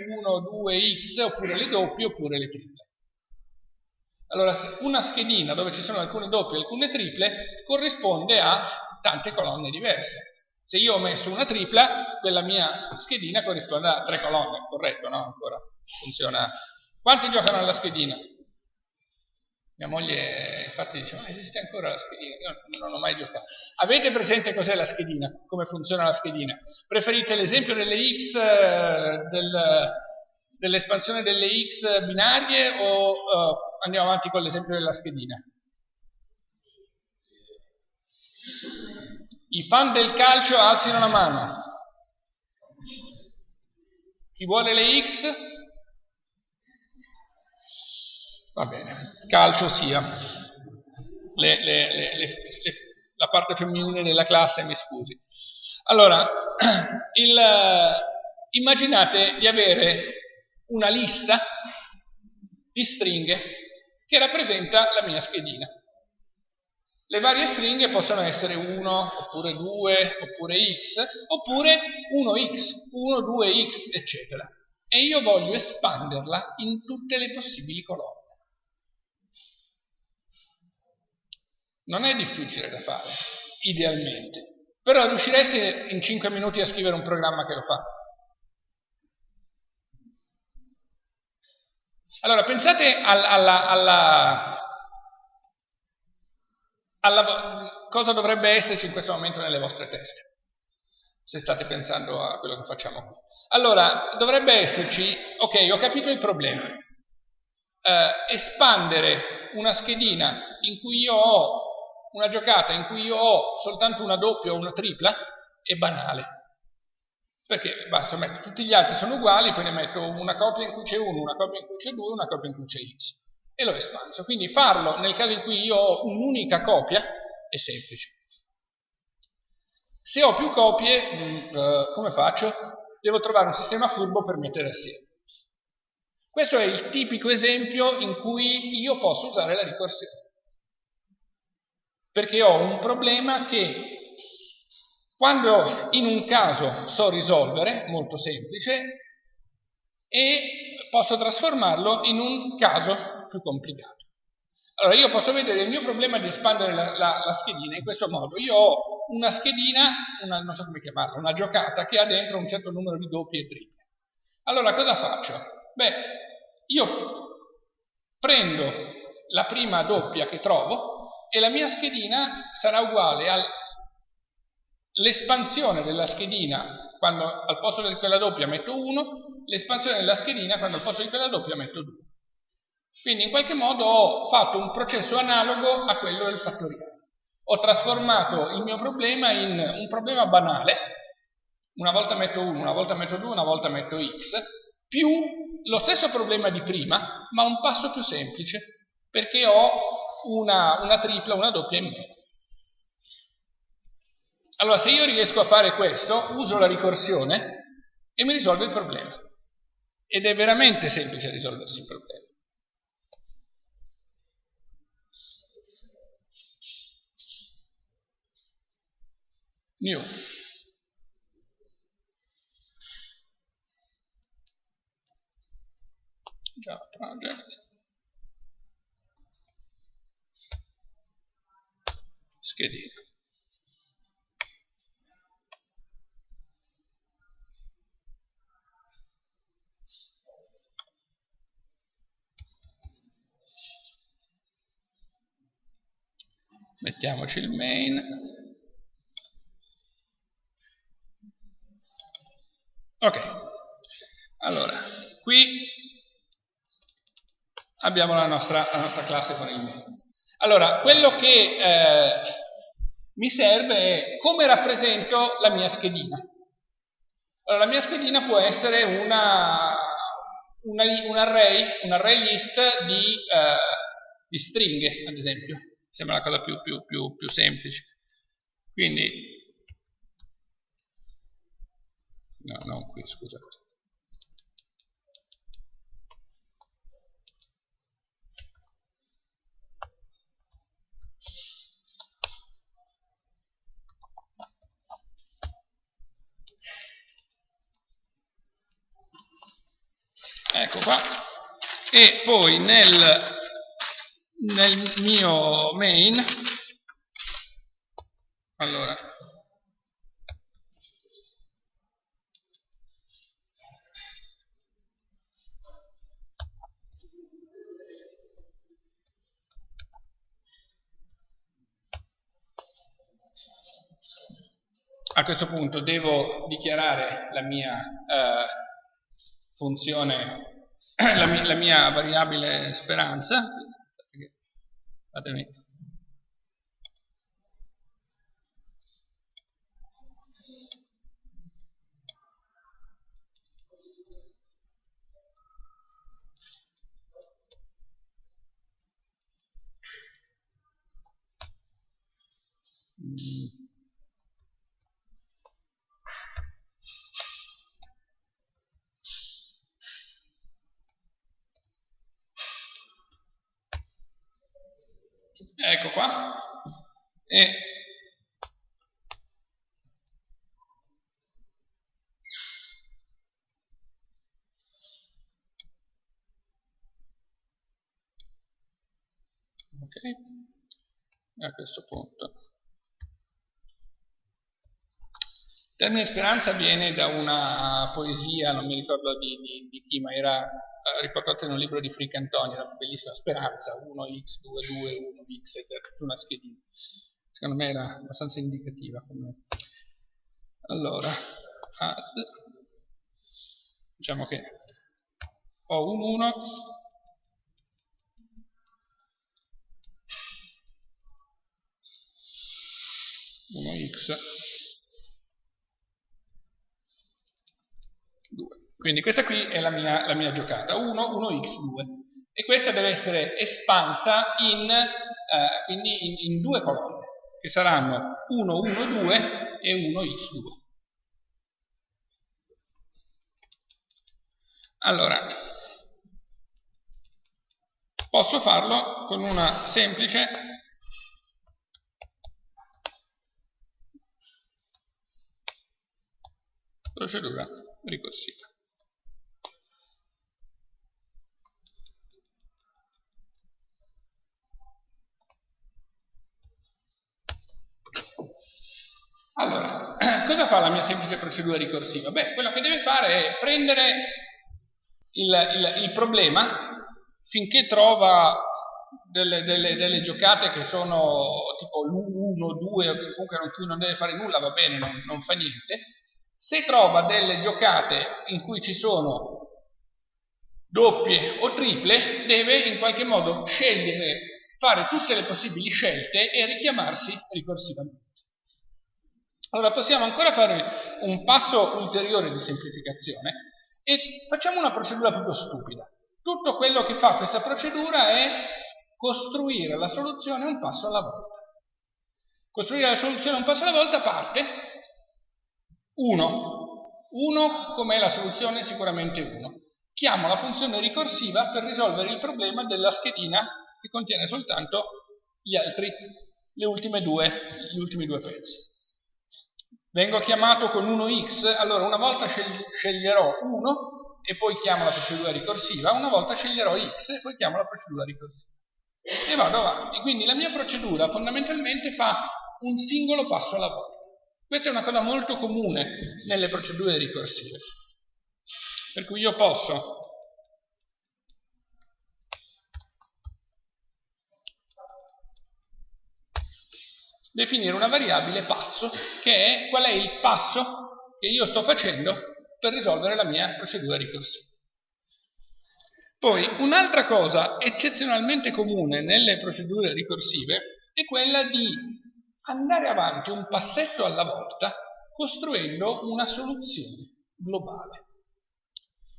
1, 2x, oppure le doppie, oppure le triple. Allora una schedina dove ci sono alcune doppie e alcune triple corrisponde a tante colonne diverse. Se io ho messo una tripla, quella mia schedina corrisponde a tre colonne, corretto, no? Ancora funziona. Quanti giocano alla schedina? Mia moglie infatti dice, ma esiste ancora la schedina? Io non ho mai giocato. Avete presente cos'è la schedina? Come funziona la schedina? Preferite l'esempio delle X, eh, del, dell'espansione delle X binarie o uh, andiamo avanti con l'esempio della schedina? I fan del calcio alzino la mano. Chi vuole le X? Va bene, calcio sia. Le, le, le, la parte femminile della classe, mi scusi. Allora, <clears throat> il, immaginate di avere una lista di stringhe che rappresenta la mia schedina. Le varie stringhe possono essere 1, oppure 2, oppure x, oppure 1x, 1, 2x, eccetera. E io voglio espanderla in tutte le possibili colonne. Non è difficile da fare, idealmente, però riuscireste in 5 minuti a scrivere un programma che lo fa. Allora, pensate alla, alla, alla alla, cosa dovrebbe esserci in questo momento nelle vostre teste, se state pensando a quello che facciamo qui. Allora, dovrebbe esserci, ok, ho capito il problema, eh, espandere una schedina in cui io ho una giocata in cui io ho soltanto una doppia o una tripla è banale. Perché basta mettere tutti gli altri sono uguali, poi ne metto una coppia in cui c'è 1, una coppia in cui c'è 2, una coppia in cui c'è x e l'ho espanso. Quindi farlo nel caso in cui io ho un'unica copia è semplice. Se ho più copie, mh, mm, eh, come faccio? Devo trovare un sistema furbo per mettere assieme. Questo è il tipico esempio in cui io posso usare la ricorsione. Perché ho un problema che quando in un caso so risolvere, molto semplice, e posso trasformarlo in un caso più complicato. Allora io posso vedere il mio problema di espandere la, la, la schedina in questo modo. Io ho una schedina, una, non so come chiamarla, una giocata che ha dentro un certo numero di doppie e triple. Allora cosa faccio? Beh, io prendo la prima doppia che trovo e la mia schedina sarà uguale all'espansione della schedina quando al posto di quella doppia metto 1, l'espansione della schedina quando al posto di quella doppia metto 2. Quindi in qualche modo ho fatto un processo analogo a quello del fattoriale. Ho trasformato il mio problema in un problema banale, una volta metto 1, una volta metto 2, una volta metto x, più lo stesso problema di prima, ma un passo più semplice, perché ho una, una tripla, una doppia in meno. Allora, se io riesco a fare questo, uso la ricorsione e mi risolve il problema. Ed è veramente semplice risolversi il problema. Java project. Schedule. Mettiamoci il main. Ok, allora, qui abbiamo la nostra, la nostra classe con il main. Allora, quello che eh, mi serve è come rappresento la mia schedina. Allora, la mia schedina può essere una, una, un, array, un array list di, eh, di, stringhe, ad esempio. Sembra la cosa più, più, più, più semplice. Quindi no, non qui, scusate. Ecco qua. E poi nel, nel mio main, allora, a questo punto devo dichiarare la mia eh, funzione, <clears throat> la mia, la mia, variabile speranza. Fatemi. Mm. Ecco qua, e ok, a questo punto. Il termine speranza viene da una poesia, non mi ricordo di, di, di chi, ma era eh, riportata in un libro di Frick Antonio, una bellissima speranza, 1x, 2, 2, 1x, e tutta una schedina. Secondo me era abbastanza indicativa. Come... Allora, add, diciamo che ho un 1, uno x 2. Quindi questa qui è la mia, la mia giocata, 1, 1x2. E questa deve essere espansa in, eh, quindi in, in due colonne, che saranno 1, 1, 2 e 1x2. Allora, posso farlo con una semplice procedura ricorsiva. Allora, <clears throat> cosa fa la mia semplice procedura ricorsiva? Beh, quello che deve fare è prendere il, il, il problema finché trova delle, delle, delle, giocate che sono tipo l'1, 2 o comunque non, non deve fare nulla, va bene, non, non fa niente. Se trova delle giocate in cui ci sono doppie o triple, deve in qualche modo scegliere, fare tutte le possibili scelte e richiamarsi ricorsivamente. Allora possiamo ancora fare un passo ulteriore di semplificazione e facciamo una procedura proprio stupida. Tutto quello che fa questa procedura è costruire la soluzione un passo alla volta. Costruire la soluzione un passo alla volta parte 1. 1 com'è la soluzione? Sicuramente 1. Chiamo la funzione ricorsiva per risolvere il problema della schedina che contiene soltanto gli altri, le ultime due, gli ultimi due pezzi. Vengo chiamato con 1x, allora una volta sceglierò 1 e poi chiamo la procedura ricorsiva, una volta sceglierò x e poi chiamo la procedura ricorsiva. E vado avanti. Quindi la mia procedura fondamentalmente fa un singolo passo alla volta. Questa è una cosa molto comune nelle procedure ricorsive. Per cui io posso definire una variabile passo che è qual è il passo che io sto facendo per risolvere la mia procedura ricorsiva. Poi un'altra cosa eccezionalmente comune nelle procedure ricorsive è quella di andare avanti un passetto alla volta costruendo una soluzione globale.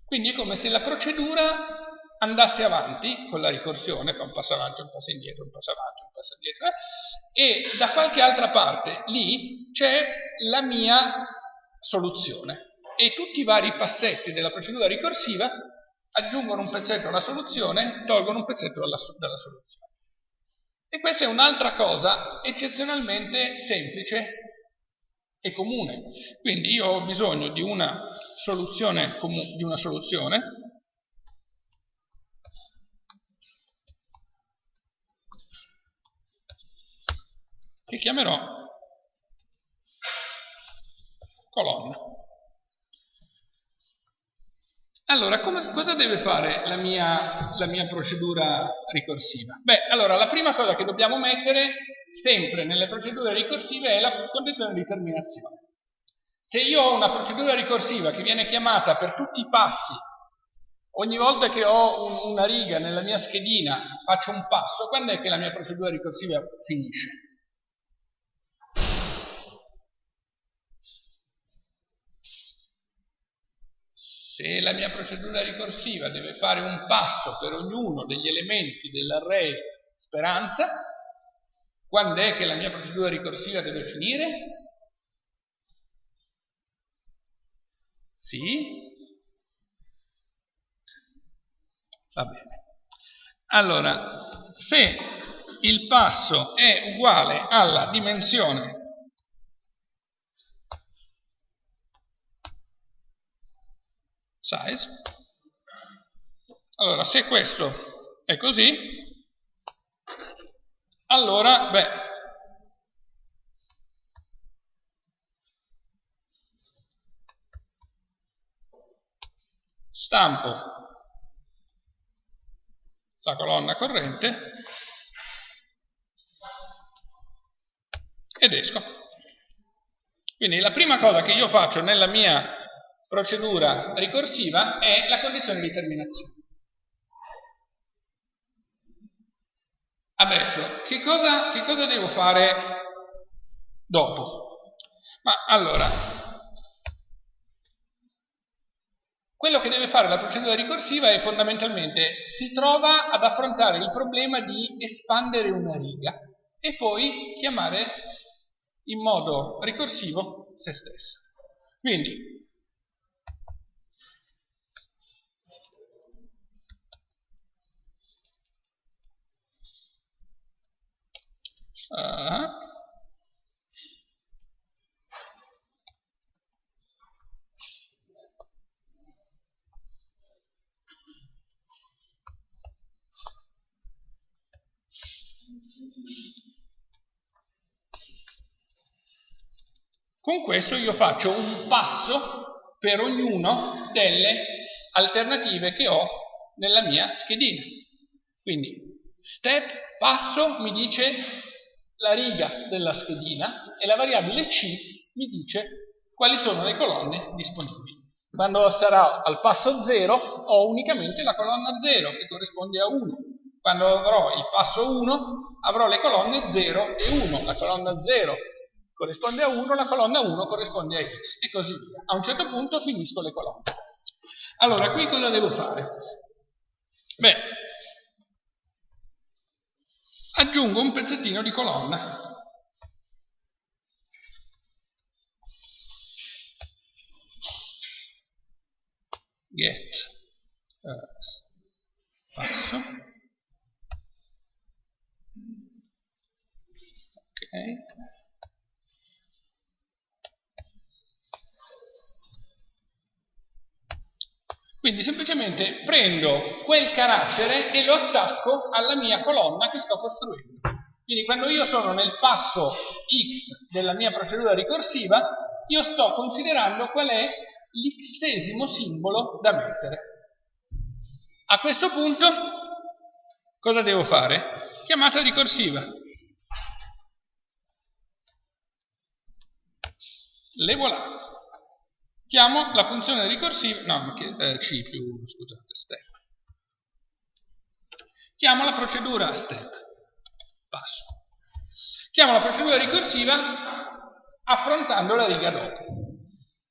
Quindi è come se la procedura andasse avanti con la ricorsione, fa un passo avanti, un passo indietro, un passo avanti, un passo indietro, eh, e da qualche altra parte lì c'è la mia soluzione. E tutti i vari passetti della procedura ricorsiva aggiungono un pezzetto alla soluzione, tolgono un pezzetto dalla, dalla soluzione. E questa è un'altra cosa eccezionalmente semplice e comune. Quindi io ho bisogno di una soluzione, di una soluzione che chiamerò colonna. Allora, come, cosa deve fare la mia, la mia procedura ricorsiva? Beh, allora, la prima cosa che dobbiamo mettere sempre nelle procedure ricorsive è la condizione di terminazione. Se io ho una procedura ricorsiva che viene chiamata per tutti i passi, ogni volta che ho un, una riga nella mia schedina faccio un passo, quando è che la mia procedura ricorsiva finisce? Se la mia procedura ricorsiva deve fare un passo per ognuno degli elementi dell'array speranza, quando è che la mia procedura ricorsiva deve finire? Sì? Va bene. Allora, se il passo è uguale alla dimensione size, allora se questo è così, allora, beh, stampo la colonna corrente ed esco. Quindi la prima cosa che io faccio nella mia procedura ricorsiva è la condizione di terminazione. Adesso, che cosa, che cosa devo fare dopo? Ma allora, Quello che deve fare la procedura ricorsiva è fondamentalmente si trova ad affrontare il problema di espandere una riga e poi chiamare in modo ricorsivo se stesso. Quindi uh, Con questo io faccio un passo per ognuno delle alternative che ho nella mia schedina. Quindi step, passo, mi dice la riga della schedina e la variabile c mi dice quali sono le colonne disponibili. Quando sarà al passo 0 ho unicamente la colonna 0 che corrisponde a 1. Quando avrò il passo 1 avrò le colonne 0 e 1. La colonna 0 corrisponde a 1, la colonna 1 corrisponde a x e così via. A un certo punto finisco le colonne. Allora, qui cosa devo fare? Beh, aggiungo un pezzettino di colonna. Get uh, passo. Ok. Quindi semplicemente prendo quel carattere e lo attacco alla mia colonna che sto costruendo. Quindi quando io sono nel passo x della mia procedura ricorsiva, io sto considerando qual è l'xesimo simbolo da mettere. A questo punto cosa devo fare? Chiamata ricorsiva. Le voilà chiamo la funzione ricorsiva, no, ma eh, C più 1, scusate, step. Chiamo la procedura step, passo. Chiamo la procedura ricorsiva affrontando la riga dopo.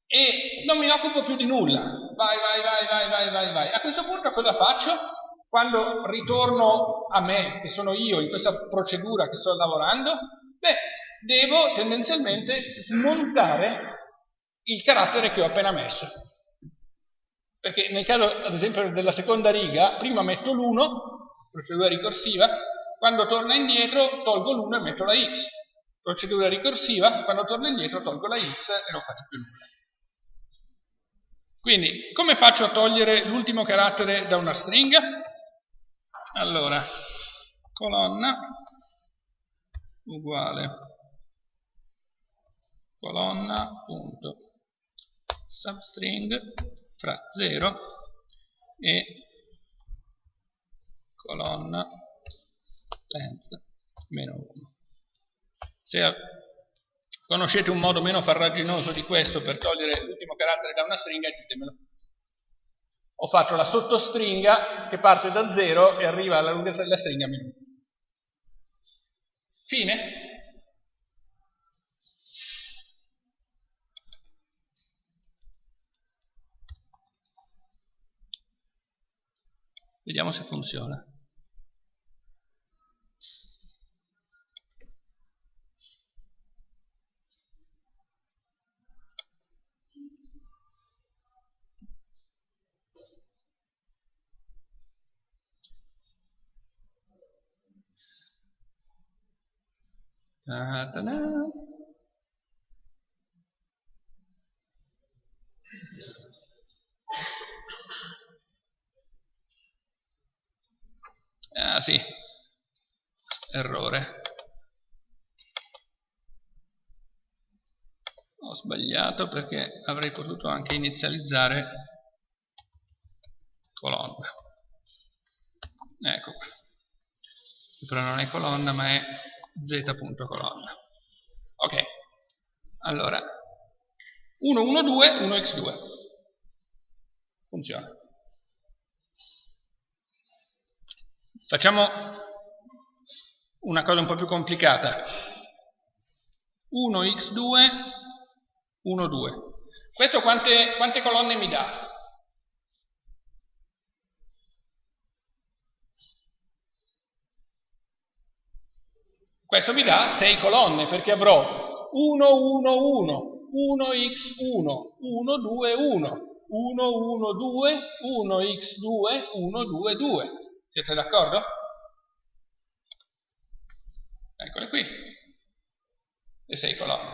E non mi occupo più di nulla. Vai, vai, vai, vai, vai, vai, vai. A questo punto cosa faccio? Quando ritorno a me, che sono io in questa procedura che sto lavorando, beh, devo tendenzialmente smontare il carattere che ho appena messo. Perché nel caso, ad esempio, della seconda riga, prima metto l'1, procedura ricorsiva, quando torna indietro tolgo l'1 e metto la x. Procedura ricorsiva, quando torno indietro tolgo la x e non faccio più nulla. Quindi, come faccio a togliere l'ultimo carattere da una stringa? Allora, colonna uguale colonna punto substring fra 0 e colonna length meno 1. Se Conoscete un modo meno farraginoso di questo per togliere l'ultimo carattere da una stringa? Ditemelo. Ho fatto la sottostringa che parte da 0 e arriva alla lunghezza della stringa meno 1. Fine? Vediamo se funziona. Ta-da-da. Sì, errore. Ho sbagliato perché avrei potuto anche inizializzare colonna. Ecco qua. Però non è colonna ma è z.colonna. Ok, allora 1, 1, 2, 1, x2. Funziona. Facciamo una cosa un po' più complicata. 1x2, 1, 2. Questo quante, quante colonne mi dà? Questo mi dà 6 colonne perché avrò 1, 1, 1, 1x1, 1, 2, 1, 1, 1, 2, 1x2, 1, 2, 2. Siete d'accordo? Eccole qui, le 6 colonne.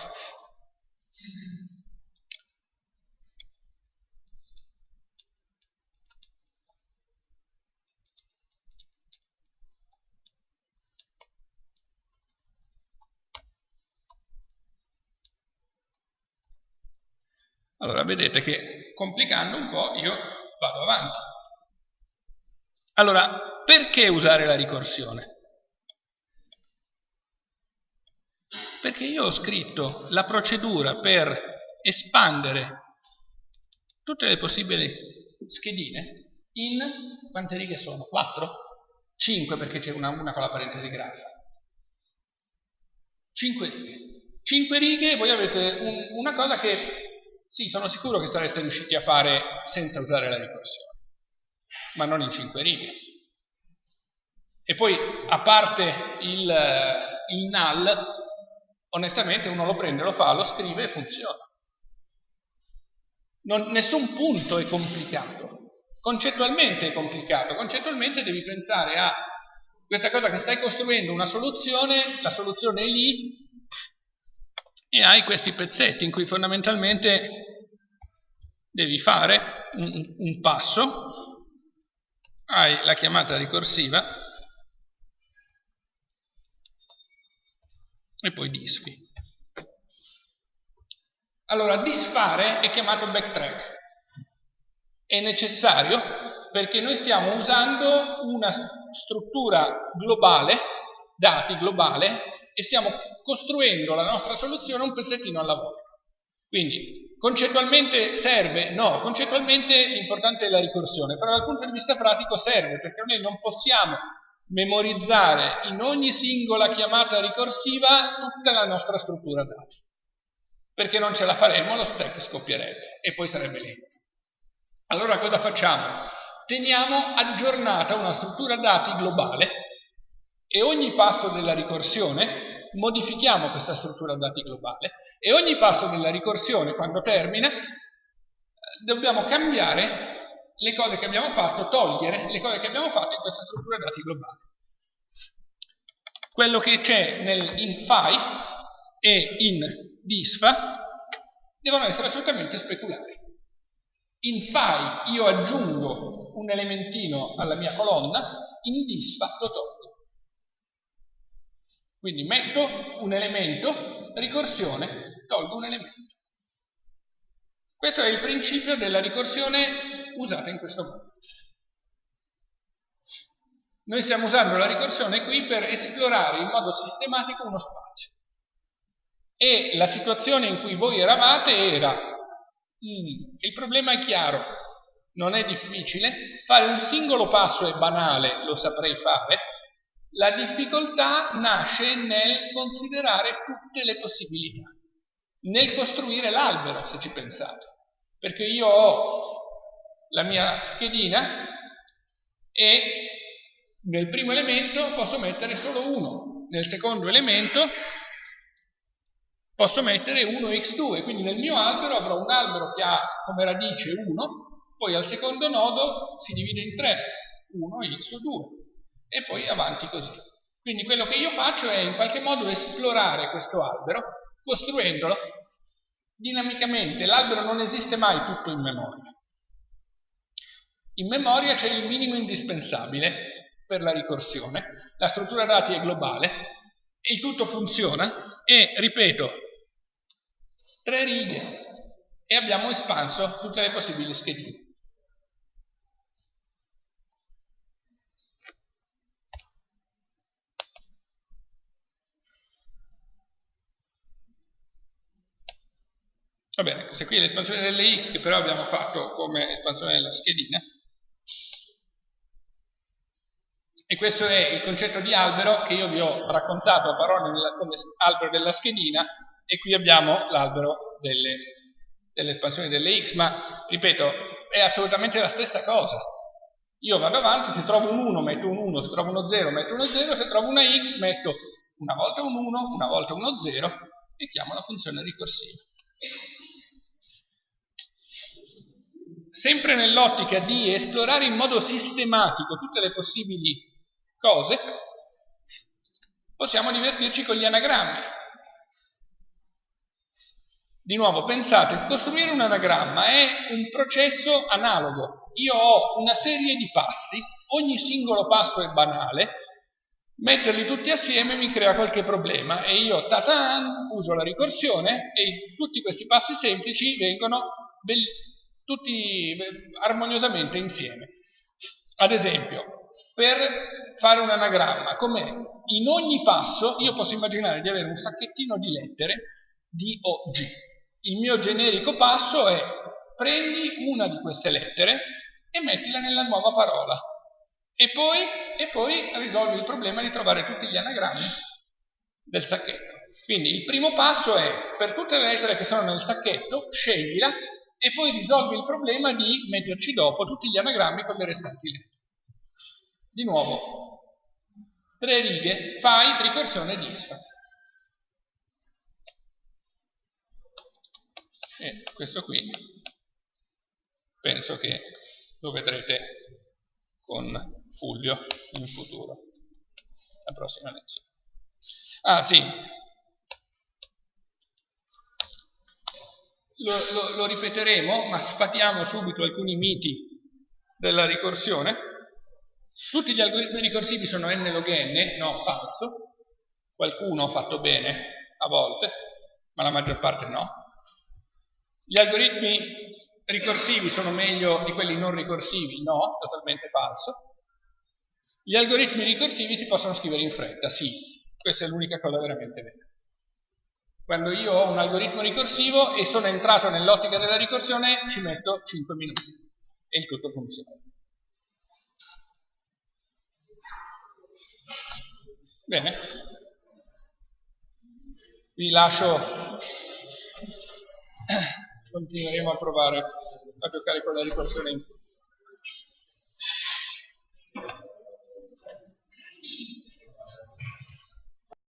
Allora vedete che complicando un po' io vado avanti. Allora, perché usare la ricorsione? Perché io ho scritto la procedura per espandere tutte le possibili schedine in quante righe sono? 4? 5 perché c'è una, una con la parentesi grafa. 5 righe. 5 righe voi avete un, una cosa che sì, sono sicuro che sareste riusciti a fare senza usare la ricorsione, ma non in cinque righe. E poi, a parte il, il null, onestamente uno lo prende, lo fa, lo scrive e funziona. Non, nessun punto è complicato. Concettualmente è complicato. Concettualmente devi pensare a questa cosa che stai costruendo una soluzione, la soluzione è lì, e hai questi pezzetti in cui fondamentalmente devi fare un, un passo, hai la chiamata ricorsiva e poi disfi. Allora, disfare è chiamato backtrack. È necessario perché noi stiamo usando una struttura globale, dati globale, e stiamo costruendo la nostra soluzione un pezzettino alla volta. Quindi, concettualmente serve? No, concettualmente l'importante è la ricorsione, però dal punto di vista pratico serve, perché noi non possiamo memorizzare in ogni singola chiamata ricorsiva tutta la nostra struttura dati, perché non ce la faremo, lo stack scoppierebbe e poi sarebbe lento. Allora cosa facciamo? Teniamo aggiornata una struttura dati globale e ogni passo della ricorsione modifichiamo questa struttura dati globale e ogni passo della ricorsione, quando termina, dobbiamo cambiare le cose che abbiamo fatto, togliere le cose che abbiamo fatto in questa struttura dati globale. Quello che c'è in fai e in disfa devono essere assolutamente speculari. In fai io aggiungo un elementino alla mia colonna, in disfa lo tolgo. Quindi metto un elemento, ricorsione, tolgo un elemento. Questo è il principio della ricorsione usata in questo modo. Noi stiamo usando la ricorsione qui per esplorare in modo sistematico uno spazio. E la situazione in cui voi eravate era, mm, il problema è chiaro, non è difficile, fare un singolo passo è banale, lo saprei fare, la difficoltà nasce nel considerare tutte le possibilità, nel costruire l'albero, se ci pensate, perché io ho la mia schedina e nel primo elemento posso mettere solo 1, nel secondo elemento posso mettere 1x2, quindi nel mio albero avrò un albero che ha come radice 1, poi al secondo nodo si divide in 3, 1x o 2, e poi avanti così. Quindi quello che io faccio è in qualche modo esplorare questo albero, costruendolo dinamicamente. L'albero non esiste mai tutto in memoria. In memoria c'è il minimo indispensabile per la ricorsione, la struttura dati è globale, il tutto funziona e, ripeto, tre righe e abbiamo espanso tutte le possibili schedine. Va bene, questa qui è l'espansione delle x che però abbiamo fatto come espansione della schedina. E questo è il concetto di albero che io vi ho raccontato a parole come albero della schedina e qui abbiamo l'albero delle, delle espansioni delle x, ma ripeto, è assolutamente la stessa cosa. Io vado avanti, se trovo un 1 metto un 1, se trovo uno 0 metto uno 0, se trovo una x metto una volta un 1, una volta uno 0 e chiamo la funzione ricorsiva. Sempre nell'ottica di esplorare in modo sistematico tutte le possibili cose, possiamo divertirci con gli anagrammi. Di nuovo, pensate, costruire un anagramma è un processo analogo. Io ho una serie di passi, ogni singolo passo è banale, metterli tutti assieme mi crea qualche problema e io, tatan, uso la ricorsione e tutti questi passi semplici vengono tutti armoniosamente insieme. Ad esempio, per fare un anagramma, com'è? In ogni passo io posso immaginare di avere un sacchettino di lettere D o G. Il mio generico passo è prendi una di queste lettere e mettila nella nuova parola e poi, e poi risolvi il problema di trovare tutti gli anagrammi del sacchetto. Quindi il primo passo è per tutte le lettere che sono nel sacchetto, sceglila e poi risolvi il problema di metterci dopo tutti gli anagrammi con le restanti lettere. Di nuovo, tre righe, fai ricorsione disfa. E questo qui penso che lo vedrete con Fulvio in futuro, la prossima lezione. Ah sì, lo, lo, lo ripeteremo, ma sfatiamo subito alcuni miti della ricorsione. Tutti gli algoritmi ricorsivi sono n log n? No, falso. Qualcuno ha fatto bene a volte, ma la maggior parte no. Gli algoritmi ricorsivi sono meglio di quelli non ricorsivi? No, totalmente falso. Gli algoritmi ricorsivi si possono scrivere in fretta? Sì, questa è l'unica cosa veramente vera. Quando io ho un algoritmo ricorsivo e sono entrato nell'ottica della ricorsione ci metto 5 minuti e il tutto funziona. Bene, vi lascio continueremo a provare a giocare con la ricorsione in futuro.